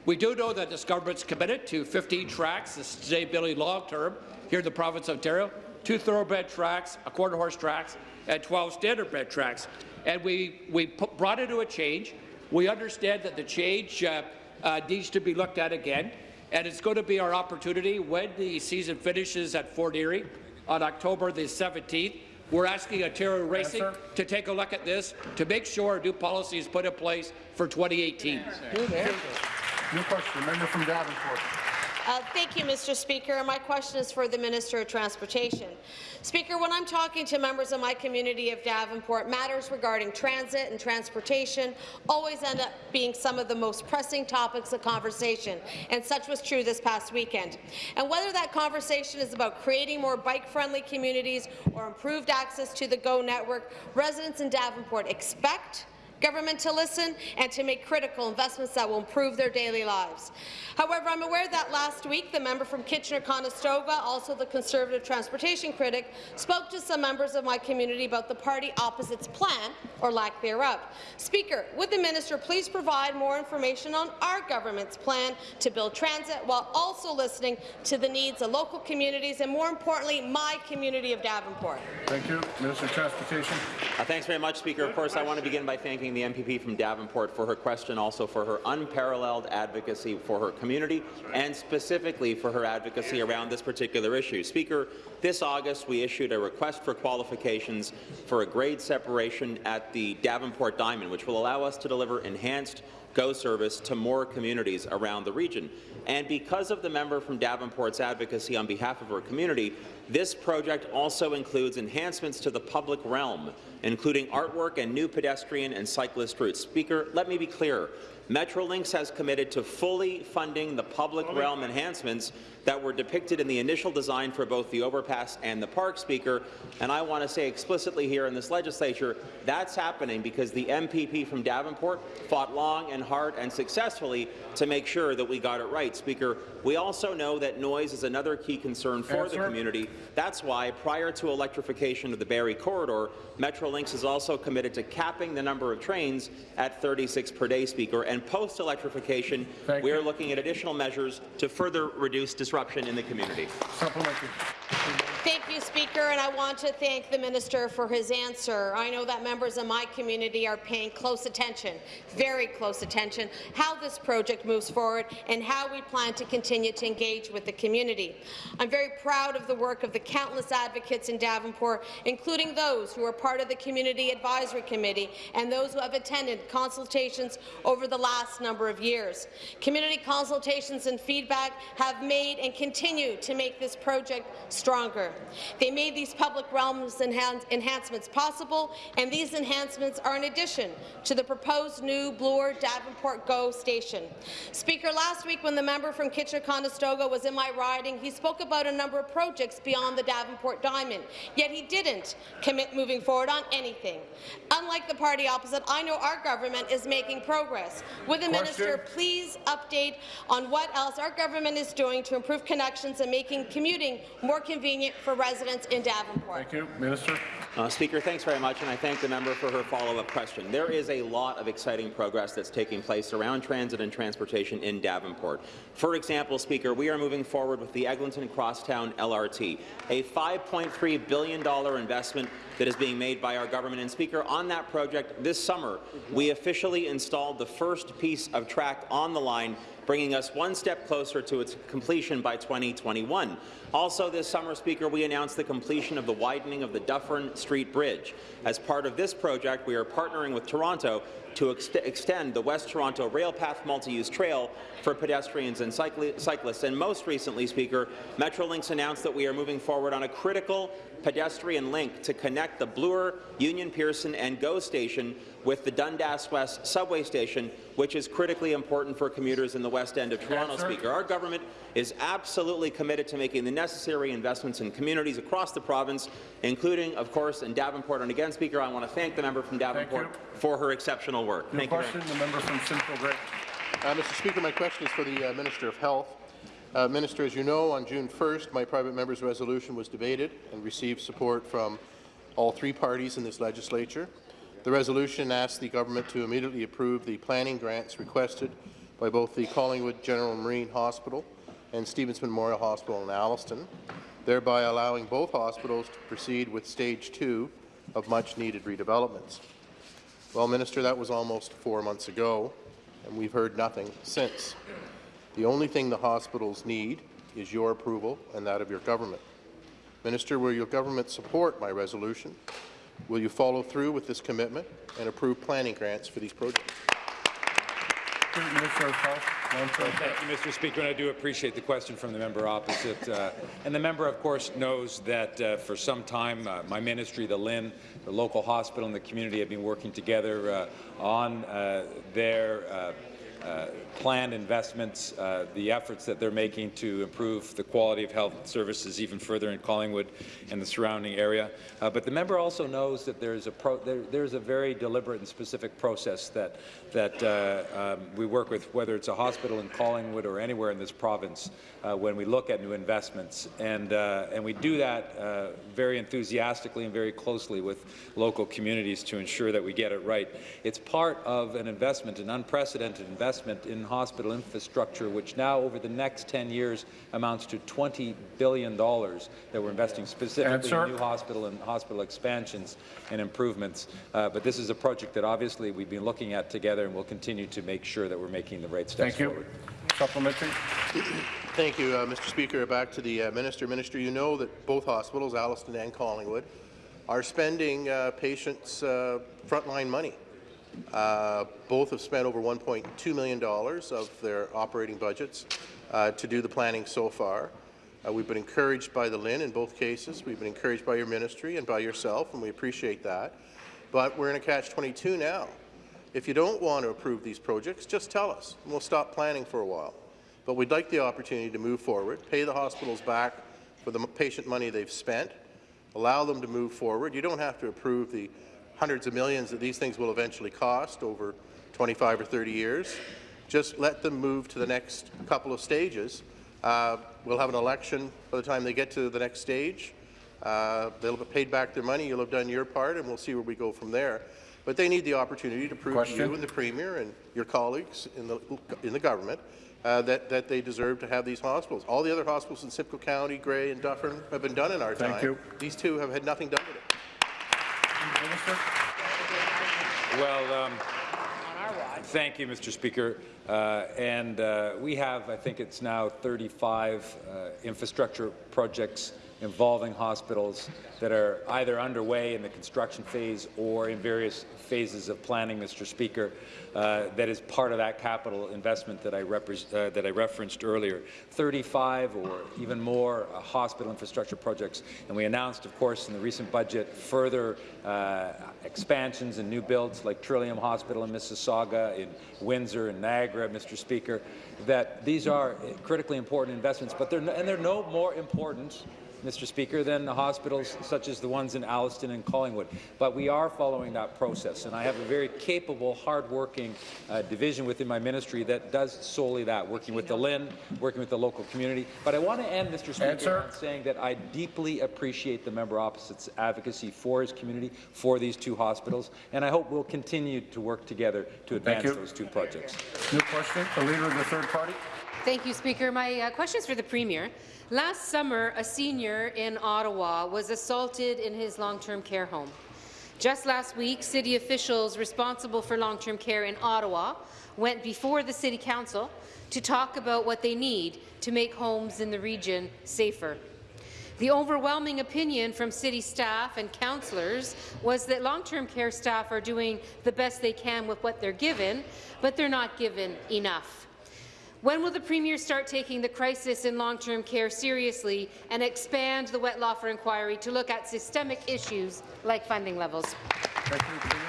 we do know that this government's committed to 15 tracks, the sustainability long-term, here in the province of Ontario, two thoroughbred tracks, a quarter horse tracks, and 12 standardbred tracks. And we, we put, brought it to a change. We understand that the change uh, uh, needs to be looked at again, and it's going to be our opportunity when the season finishes at Fort Erie on October the 17th. We're asking Ontario Racing yes, to take a look at this to make sure a new policy is put in place for 2018.
New question, member from Davenport.
Uh, thank you, Mr. Speaker. My question is for the Minister of Transportation. Speaker, when I'm talking to members of my community of Davenport, matters regarding transit and transportation always end up being some of the most pressing topics of conversation, and such was true this past weekend. And whether that conversation is about creating more bike-friendly communities or improved access to the GO network, residents in Davenport expect government to listen and to make critical investments that will improve their daily lives. However, I'm aware that last week the member from Kitchener-Conestoga, also the Conservative transportation critic, spoke to some members of my community about the party opposite's plan, or lack thereof. Speaker, would the minister please provide more information on our government's plan to build transit while also listening to the needs of local communities and, more importantly, my community of Davenport?
Thank you. Minister of Transportation.
Uh, thanks very much, Speaker. Of course, I want to begin by thanking thanking the MPP from Davenport for her question, also for her unparalleled advocacy for her community, and specifically for her advocacy around this particular issue. Speaker, this August we issued a request for qualifications for a grade separation at the Davenport Diamond, which will allow us to deliver enhanced GO service to more communities around the region. And because of the member from Davenport's advocacy on behalf of her community, this project also includes enhancements to the public realm, including artwork and new pedestrian and cyclist routes. Speaker, let me be clear. Metrolinx has committed to fully funding the public realm enhancements that were depicted in the initial design for both the overpass and the park, Speaker. And I want to say explicitly here in this legislature, that's happening because the MPP from Davenport fought long and hard and successfully to make sure that we got it right. Speaker, we also know that noise is another key concern for the community. That's why, prior to electrification of the Barrie corridor, Metrolinx is also committed to capping the number of trains at 36 per day, Speaker. And post-electrification, we are looking at additional measures to further reduce disruption in the community.
Thank you, Speaker, and I want to thank the minister for his answer. I know that members of my community are paying close attention, very close attention, how this project moves forward and how we plan to continue to engage with the community. I'm very proud of the work of the countless advocates in Davenport, including those who are part of the Community Advisory Committee and those who have attended consultations over the last number of years. Community consultations and feedback have made and continue to make this project stronger. They made these public realms enhan enhancements possible, and these enhancements are in addition to the proposed new Bloor Davenport GO station. Speaker, last week when the member from Kitchener-Conestoga was in my riding, he spoke about a number of projects beyond the Davenport Diamond, yet he didn't commit moving forward on anything. Unlike the party opposite, I know our government is making progress. Would the
Question.
minister please update on what else our government is doing to improve connections and making commuting more convenient for residents in Davenport?
Thank you. Minister.
Uh, Speaker, thanks very much, and I thank the member for her follow-up question. There is a lot of exciting progress that's taking place around transit and transportation in Davenport. For example, Speaker, we are moving forward with the Eglinton Crosstown LRT, a $5.3 billion investment that is being made by our government. And Speaker, on that project this summer, we officially installed the first piece of track on the line bringing us one step closer to its completion by 2021. Also this summer, Speaker, we announced the completion of the widening of the Dufferin Street Bridge. As part of this project, we are partnering with Toronto to ex extend the West Toronto Railpath Multi-Use Trail for pedestrians and cycli cyclists. And most recently, Speaker, Metrolinx announced that we are moving forward on a critical pedestrian link to connect the Bloor, Union Pearson and GO station with the Dundas West subway station, which is critically important for commuters in the west end of Toronto,
Answer.
Speaker. Our government is absolutely committed to making the necessary investments in communities across the province, including, of course, in Davenport. And again, Speaker, I want to thank the member from Davenport for her exceptional work.
Your
Thank you
the member from Simcoe Grey.
Uh, Mr. Speaker, my question is for the uh, Minister of Health. Uh, Minister, as you know, on June 1st, my private member's resolution was debated and received support from all three parties in this legislature. The resolution asks the government to immediately approve the planning grants requested by both the Collingwood General Marine Hospital and Stevens Memorial Hospital in Alliston, thereby allowing both hospitals to proceed with stage two of much-needed redevelopments. Well, Minister, that was almost four months ago, and we've heard nothing since. The only thing the hospitals need is your approval and that of your government. Minister, will your government support my resolution? Will you follow through with this commitment and approve planning grants for these projects?
Minister of Health.
Thank you, Mr. Speaker, and I do appreciate the question from the member opposite. Uh, and the member, of course, knows that uh, for some time, uh, my ministry, the LHIN, the local hospital, and the community have been working together uh, on uh, their uh, planned investments, uh, the efforts that they're making to improve the quality of health services even further in Collingwood and the surrounding area. Uh, but the member also knows that there's a pro there, there's a very deliberate and specific process that that uh, um, we work with, whether it's a hospital in Collingwood or anywhere in this province, uh, when we look at new investments, and and we do that very enthusiastically and very closely with local communities to ensure that we get it right. It's part of an investment, an unprecedented investment investment in hospital infrastructure, which now over the next 10 years amounts to $20 billion that we're investing specifically
Answer.
in new hospital and hospital expansions and improvements. Uh, but this is a project that obviously we've been looking at together and we'll continue to make sure that we're making the right steps
Thank you.
forward.
Supplementary.
Thank you, uh, Mr. Speaker. Back to the uh, Minister. Minister, you know that both hospitals, Alliston and Collingwood, are spending uh, patients' uh, frontline money. Uh, both have spent over $1.2 million of their operating budgets uh, to do the planning so far. Uh, we've been encouraged by the LHIN in both cases. We've been encouraged by your ministry and by yourself, and we appreciate that. But we're in a catch-22 now. If you don't want to approve these projects, just tell us, and we'll stop planning for a while. But we'd like the opportunity to move forward, pay the hospitals back for the patient money they've spent, allow them to move forward. You don't have to approve the hundreds of millions that these things will eventually cost over 25 or 30 years. Just let them move to the next couple of stages. Uh, we'll have an election by the time they get to the next stage. Uh, they'll have paid back their money. You'll have done your part, and we'll see where we go from there. But they need the opportunity to prove to you and the Premier and your colleagues in the, in the government uh, that, that they deserve to have these hospitals. All the other hospitals in Simcoe County, Grey and Dufferin have been done in our
Thank
time.
you.
These two have had nothing done with it.
Well, um, thank you, Mr. Speaker. Uh, and uh, we have, I think it's now 35 uh, infrastructure projects involving hospitals that are either underway in the construction phase or in various phases of planning, Mr. Speaker, uh, that is part of that capital investment that I, uh, that I referenced earlier. 35 or even more uh, hospital infrastructure projects. And we announced, of course, in the recent budget, further uh, expansions and new builds like Trillium Hospital in Mississauga, in Windsor, and Niagara, Mr. Speaker, that these are critically important investments, but they're, no, and they're no more important Mr. Speaker, than the hospitals such as the ones in Alliston and Collingwood. But we are following that process, and I have a very capable, hard-working uh, division within my ministry that does solely that, working with the LHIN, working with the local community. But I want to end, Mr. Speaker,
Answer.
on saying that I deeply appreciate the member opposite's advocacy for his community, for these two hospitals, and I hope we'll continue to work together to advance those two projects.
New question. The Leader of the Third Party.
Thank you, Speaker. My uh, question is for the Premier. Last summer, a senior in Ottawa was assaulted in his long-term care home. Just last week, city officials responsible for long-term care in Ottawa went before the City Council to talk about what they need to make homes in the region safer. The overwhelming opinion from city staff and councillors was that long-term care staff are doing the best they can with what they're given, but they're not given enough. When will the Premier start taking the crisis in long-term care seriously and expand the Wettlaufer inquiry to look at systemic issues like funding levels?
Thank you. Premier.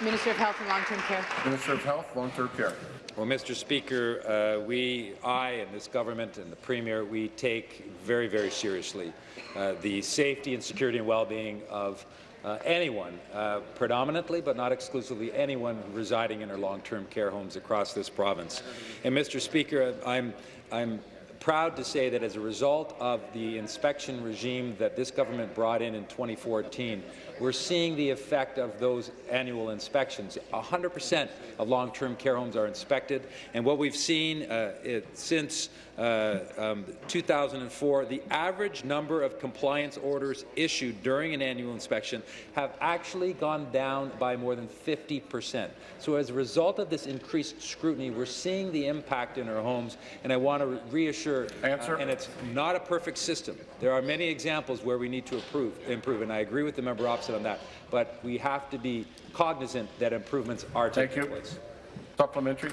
Minister of Health and Long-Term Care.
Minister of Health, Long-Term Care.
Well, Mr. Speaker, uh, we, I and this government and the Premier, we take very, very seriously uh, the safety and security and well-being of uh, anyone, uh, predominantly but not exclusively anyone residing in our long-term care homes across this province. And Mr. Speaker, I'm, I'm proud to say that as a result of the inspection regime that this government brought in in 2014, we're seeing the effect of those annual inspections. 100% of long-term care homes are inspected, and what we've seen uh, it, since uh, um, 2004, the average number of compliance orders issued during an annual inspection have actually gone down by more than 50%. So as a result of this increased scrutiny, we're seeing the impact in our homes, and I want to reassure,
Answer.
uh, and it's not a perfect system. There are many examples where we need to improve, improve and I agree with the member opposite on that, but we have to be cognizant that improvements are taking
Thank you.
place.
Supplementary.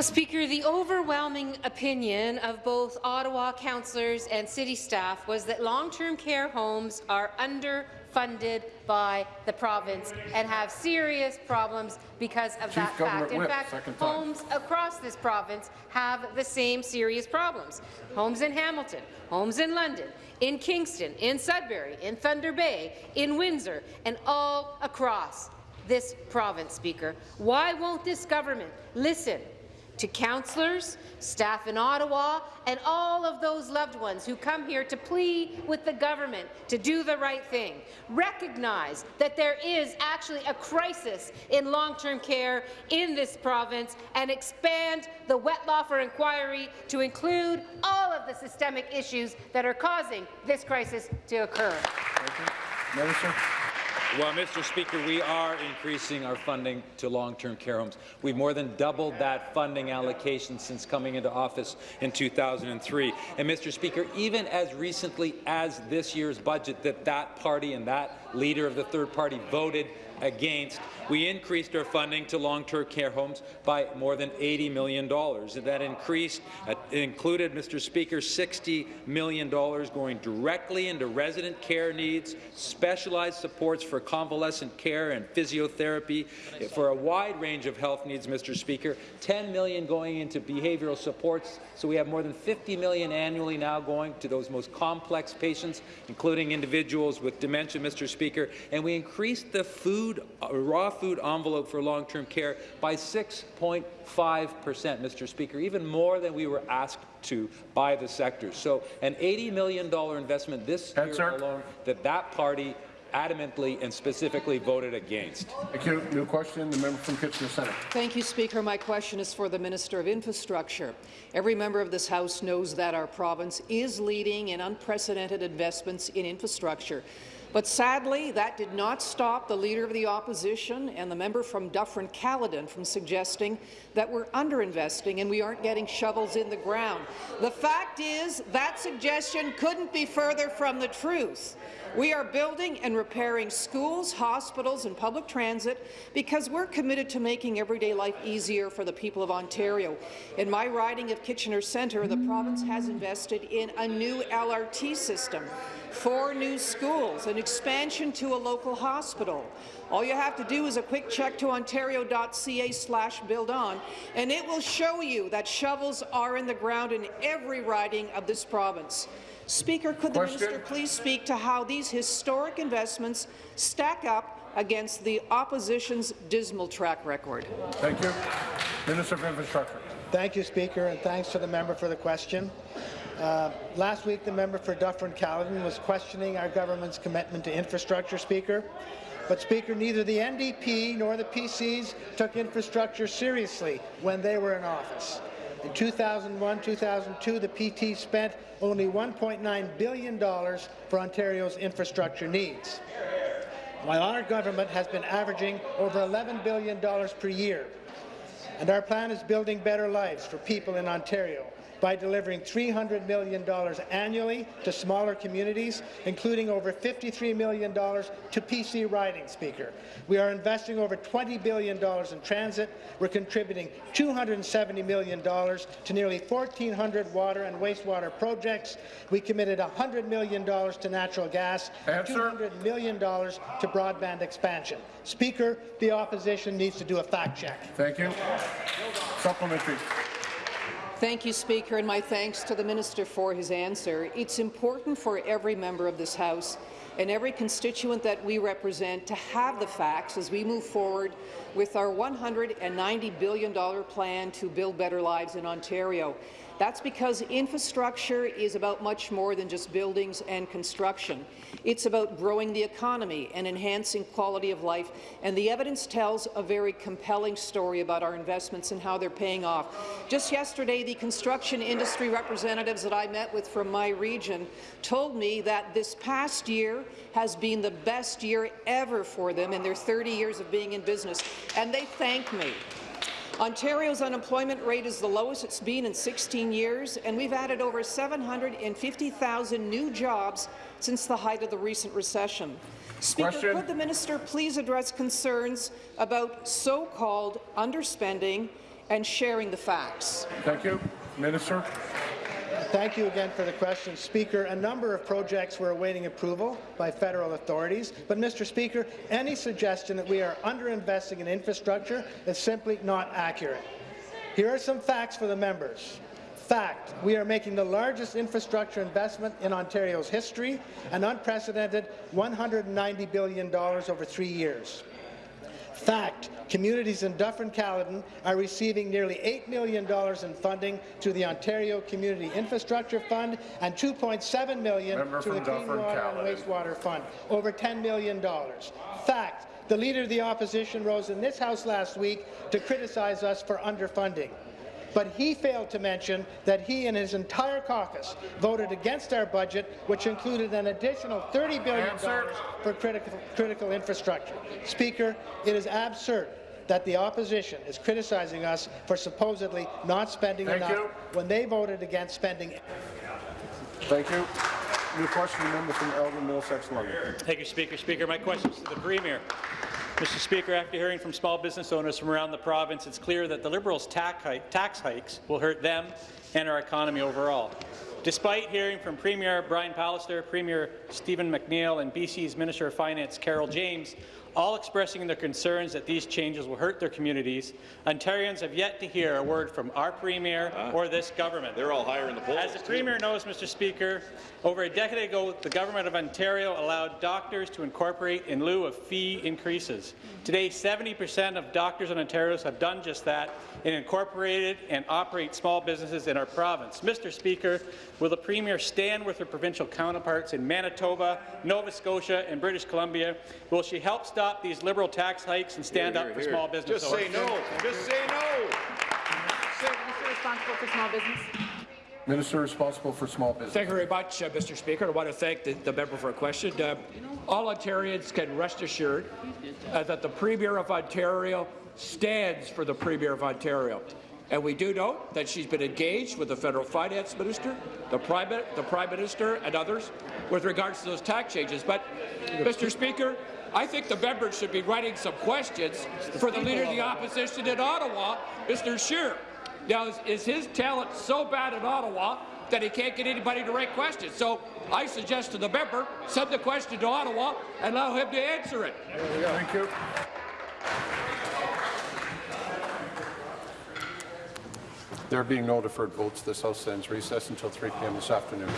Speaker, the overwhelming opinion of both Ottawa councillors and city staff was that long-term care homes are underfunded by the province and have serious problems because of
Chief
that
Government
fact. In
Whip,
fact, homes across this province have the same serious problems. Homes in Hamilton, homes in London, in Kingston, in Sudbury, in Thunder Bay, in Windsor, and all across this province, Speaker. Why won't this government listen to councillors, staff in Ottawa, and all of those loved ones who come here to plead with the government to do the right thing. Recognize that there is actually a crisis in long-term care in this province and expand the Wettlaufer inquiry to include all of the systemic issues that are causing this crisis to occur.
Minister.
Well, Mr. Speaker, we are increasing our funding to long-term care homes. We've more than doubled that funding allocation since coming into office in 2003. And, Mr. Speaker, even as recently as this year's budget that that party and that leader of the third party voted against, we increased our funding to long-term care homes by more than $80 million. That increased uh, included, Mr. Speaker, $60 million going directly into resident care needs, specialized supports for convalescent care and physiotherapy for a wide range of health needs, Mr. Speaker, 10 million going into behavioral supports. So we have more than 50 million annually now going to those most complex patients, including individuals with dementia, Mr. Speaker. And we increased the food, uh, raw food envelope for long-term care by 6.5 percent, Mr. Speaker, even more than we were asked to by the sector. So an $80 million investment this year alone that that party adamantly and specifically voted against.
Thank you. New question, the member from Kitchener Centre.
Thank you, Speaker. My question is for the Minister of Infrastructure. Every member of this House knows that our province is leading in unprecedented investments in infrastructure. But sadly, that did not stop the Leader of the Opposition and the member from Dufferin-Caledon from suggesting that we're underinvesting and we aren't getting shovels in the ground. The fact is that suggestion couldn't be further from the truth. We are building and repairing schools, hospitals and public transit because we're committed to making everyday life easier for the people of Ontario. In my riding of Kitchener Centre, the province has invested in a new LRT system, four new schools, an expansion to a local hospital. All you have to do is a quick check to ontario.ca slash build on, and it will show you that shovels are in the ground in every riding of this province. Speaker, could
Question.
the minister please speak to how these historic investments stack up against the opposition's dismal track record?
Thank you. Minister of Infrastructure.
Thank you, Speaker, and thanks to the member for the question. Uh, last week, the member for Dufferin-Caledon was questioning our government's commitment to infrastructure, Speaker. But, Speaker, neither the NDP nor the PCs took infrastructure seriously when they were in office. In 2001-2002, the PT spent only $1.9 billion for Ontario's infrastructure needs, while our government has been averaging over $11 billion per year. And our plan is building better lives for people in Ontario by delivering $300 million annually to smaller communities, including over $53 million to PC riding, Speaker. We are investing over $20 billion in transit. We're contributing $270 million to nearly 1,400 water and wastewater projects. We committed $100 million to natural gas,
Answer.
$200 million to broadband expansion. Speaker, the opposition needs to do a fact check.
Thank you. Supplementary.
Thank you, Speaker, and my thanks to the Minister for his answer. It's important for every member of this House and every constituent that we represent to have the facts as we move forward with our $190 billion plan to build better lives in Ontario. That's because infrastructure is about much more than just buildings and construction. It's about growing the economy and enhancing quality of life, and the evidence tells a very compelling story about our investments and how they're paying off. Just yesterday, the construction industry representatives that I met with from my region told me that this past year has been the best year ever for them in their 30 years of being in business, and they thank me. Ontario's unemployment rate is the lowest it's been in 16 years, and we've added over 750,000 new jobs since the height of the recent recession. Speaker,
Question.
could the minister please address concerns about so-called underspending and sharing the facts?
Thank you. Minister.
Thank you again for the question, Speaker. A number of projects were awaiting approval by federal authorities, but, Mr. Speaker, any suggestion that we are underinvesting in infrastructure is simply not accurate. Here are some facts for the members. Fact, we are making the largest infrastructure investment in Ontario's history, an unprecedented $190 billion over three years. Fact, communities in Dufferin-Caledon are receiving nearly $8 million in funding through the Ontario Community Infrastructure Fund and 2.7 million
Member
through the Clean Water and Wastewater Fund, over $10 million. Fact, the Leader of the Opposition rose in this House last week to criticize us for underfunding. But he failed to mention that he and his entire caucus voted against our budget, which included an additional $30 billion for critical, critical infrastructure. Speaker, it is absurd that the opposition is criticizing us for supposedly not spending
Thank
enough
you.
when they voted against spending
Thank you. New question, the member from Elgin Middlesex London.
Thank you, Speaker. Speaker, my question is to the Premier. Mr. Speaker, after hearing from small business owners from around the province, it's clear that the Liberals' tax, hike, tax hikes will hurt them and our economy overall. Despite hearing from Premier Brian Pallister, Premier Stephen McNeil, and BC's Minister of Finance Carole James, all expressing their concerns that these changes will hurt their communities, Ontarians have yet to hear a word from our Premier ah. or this government. They're all higher in the polls. As the Premier knows, Mr. Speaker, over a decade ago, the Government of Ontario allowed doctors to incorporate in lieu of fee increases. Today, 70 percent of doctors in Ontario have done just that and incorporated and operate small businesses in our province. Mr. Speaker, will the Premier stand with her provincial counterparts in Manitoba, Nova Scotia and British Columbia? Will she help stop these Liberal tax hikes and stand
Here,
up for
here.
small business
Just say no. Just say no.
Minister responsible for small business.
Minister responsible for small business.
Thank you very much, uh, Mr. Speaker. I want to thank the, the member for a question. Uh, all Ontarians can rest assured uh, that the Premier of Ontario stands for the Premier of Ontario. And we do know that she's been engaged with the federal finance minister, the prime, the prime minister, and others with regards to those tax changes. But, Mr. Speaker, I think the members should be writing some questions for the leader of the opposition in Ottawa, Mr. Scheer. Now, is, is his talent so bad in Ottawa that he can't get anybody to write questions? So I suggest to the member, send the question to Ottawa and allow him to answer it.
Thank you. There being no deferred votes, this House stands recess until 3 p.m. this afternoon.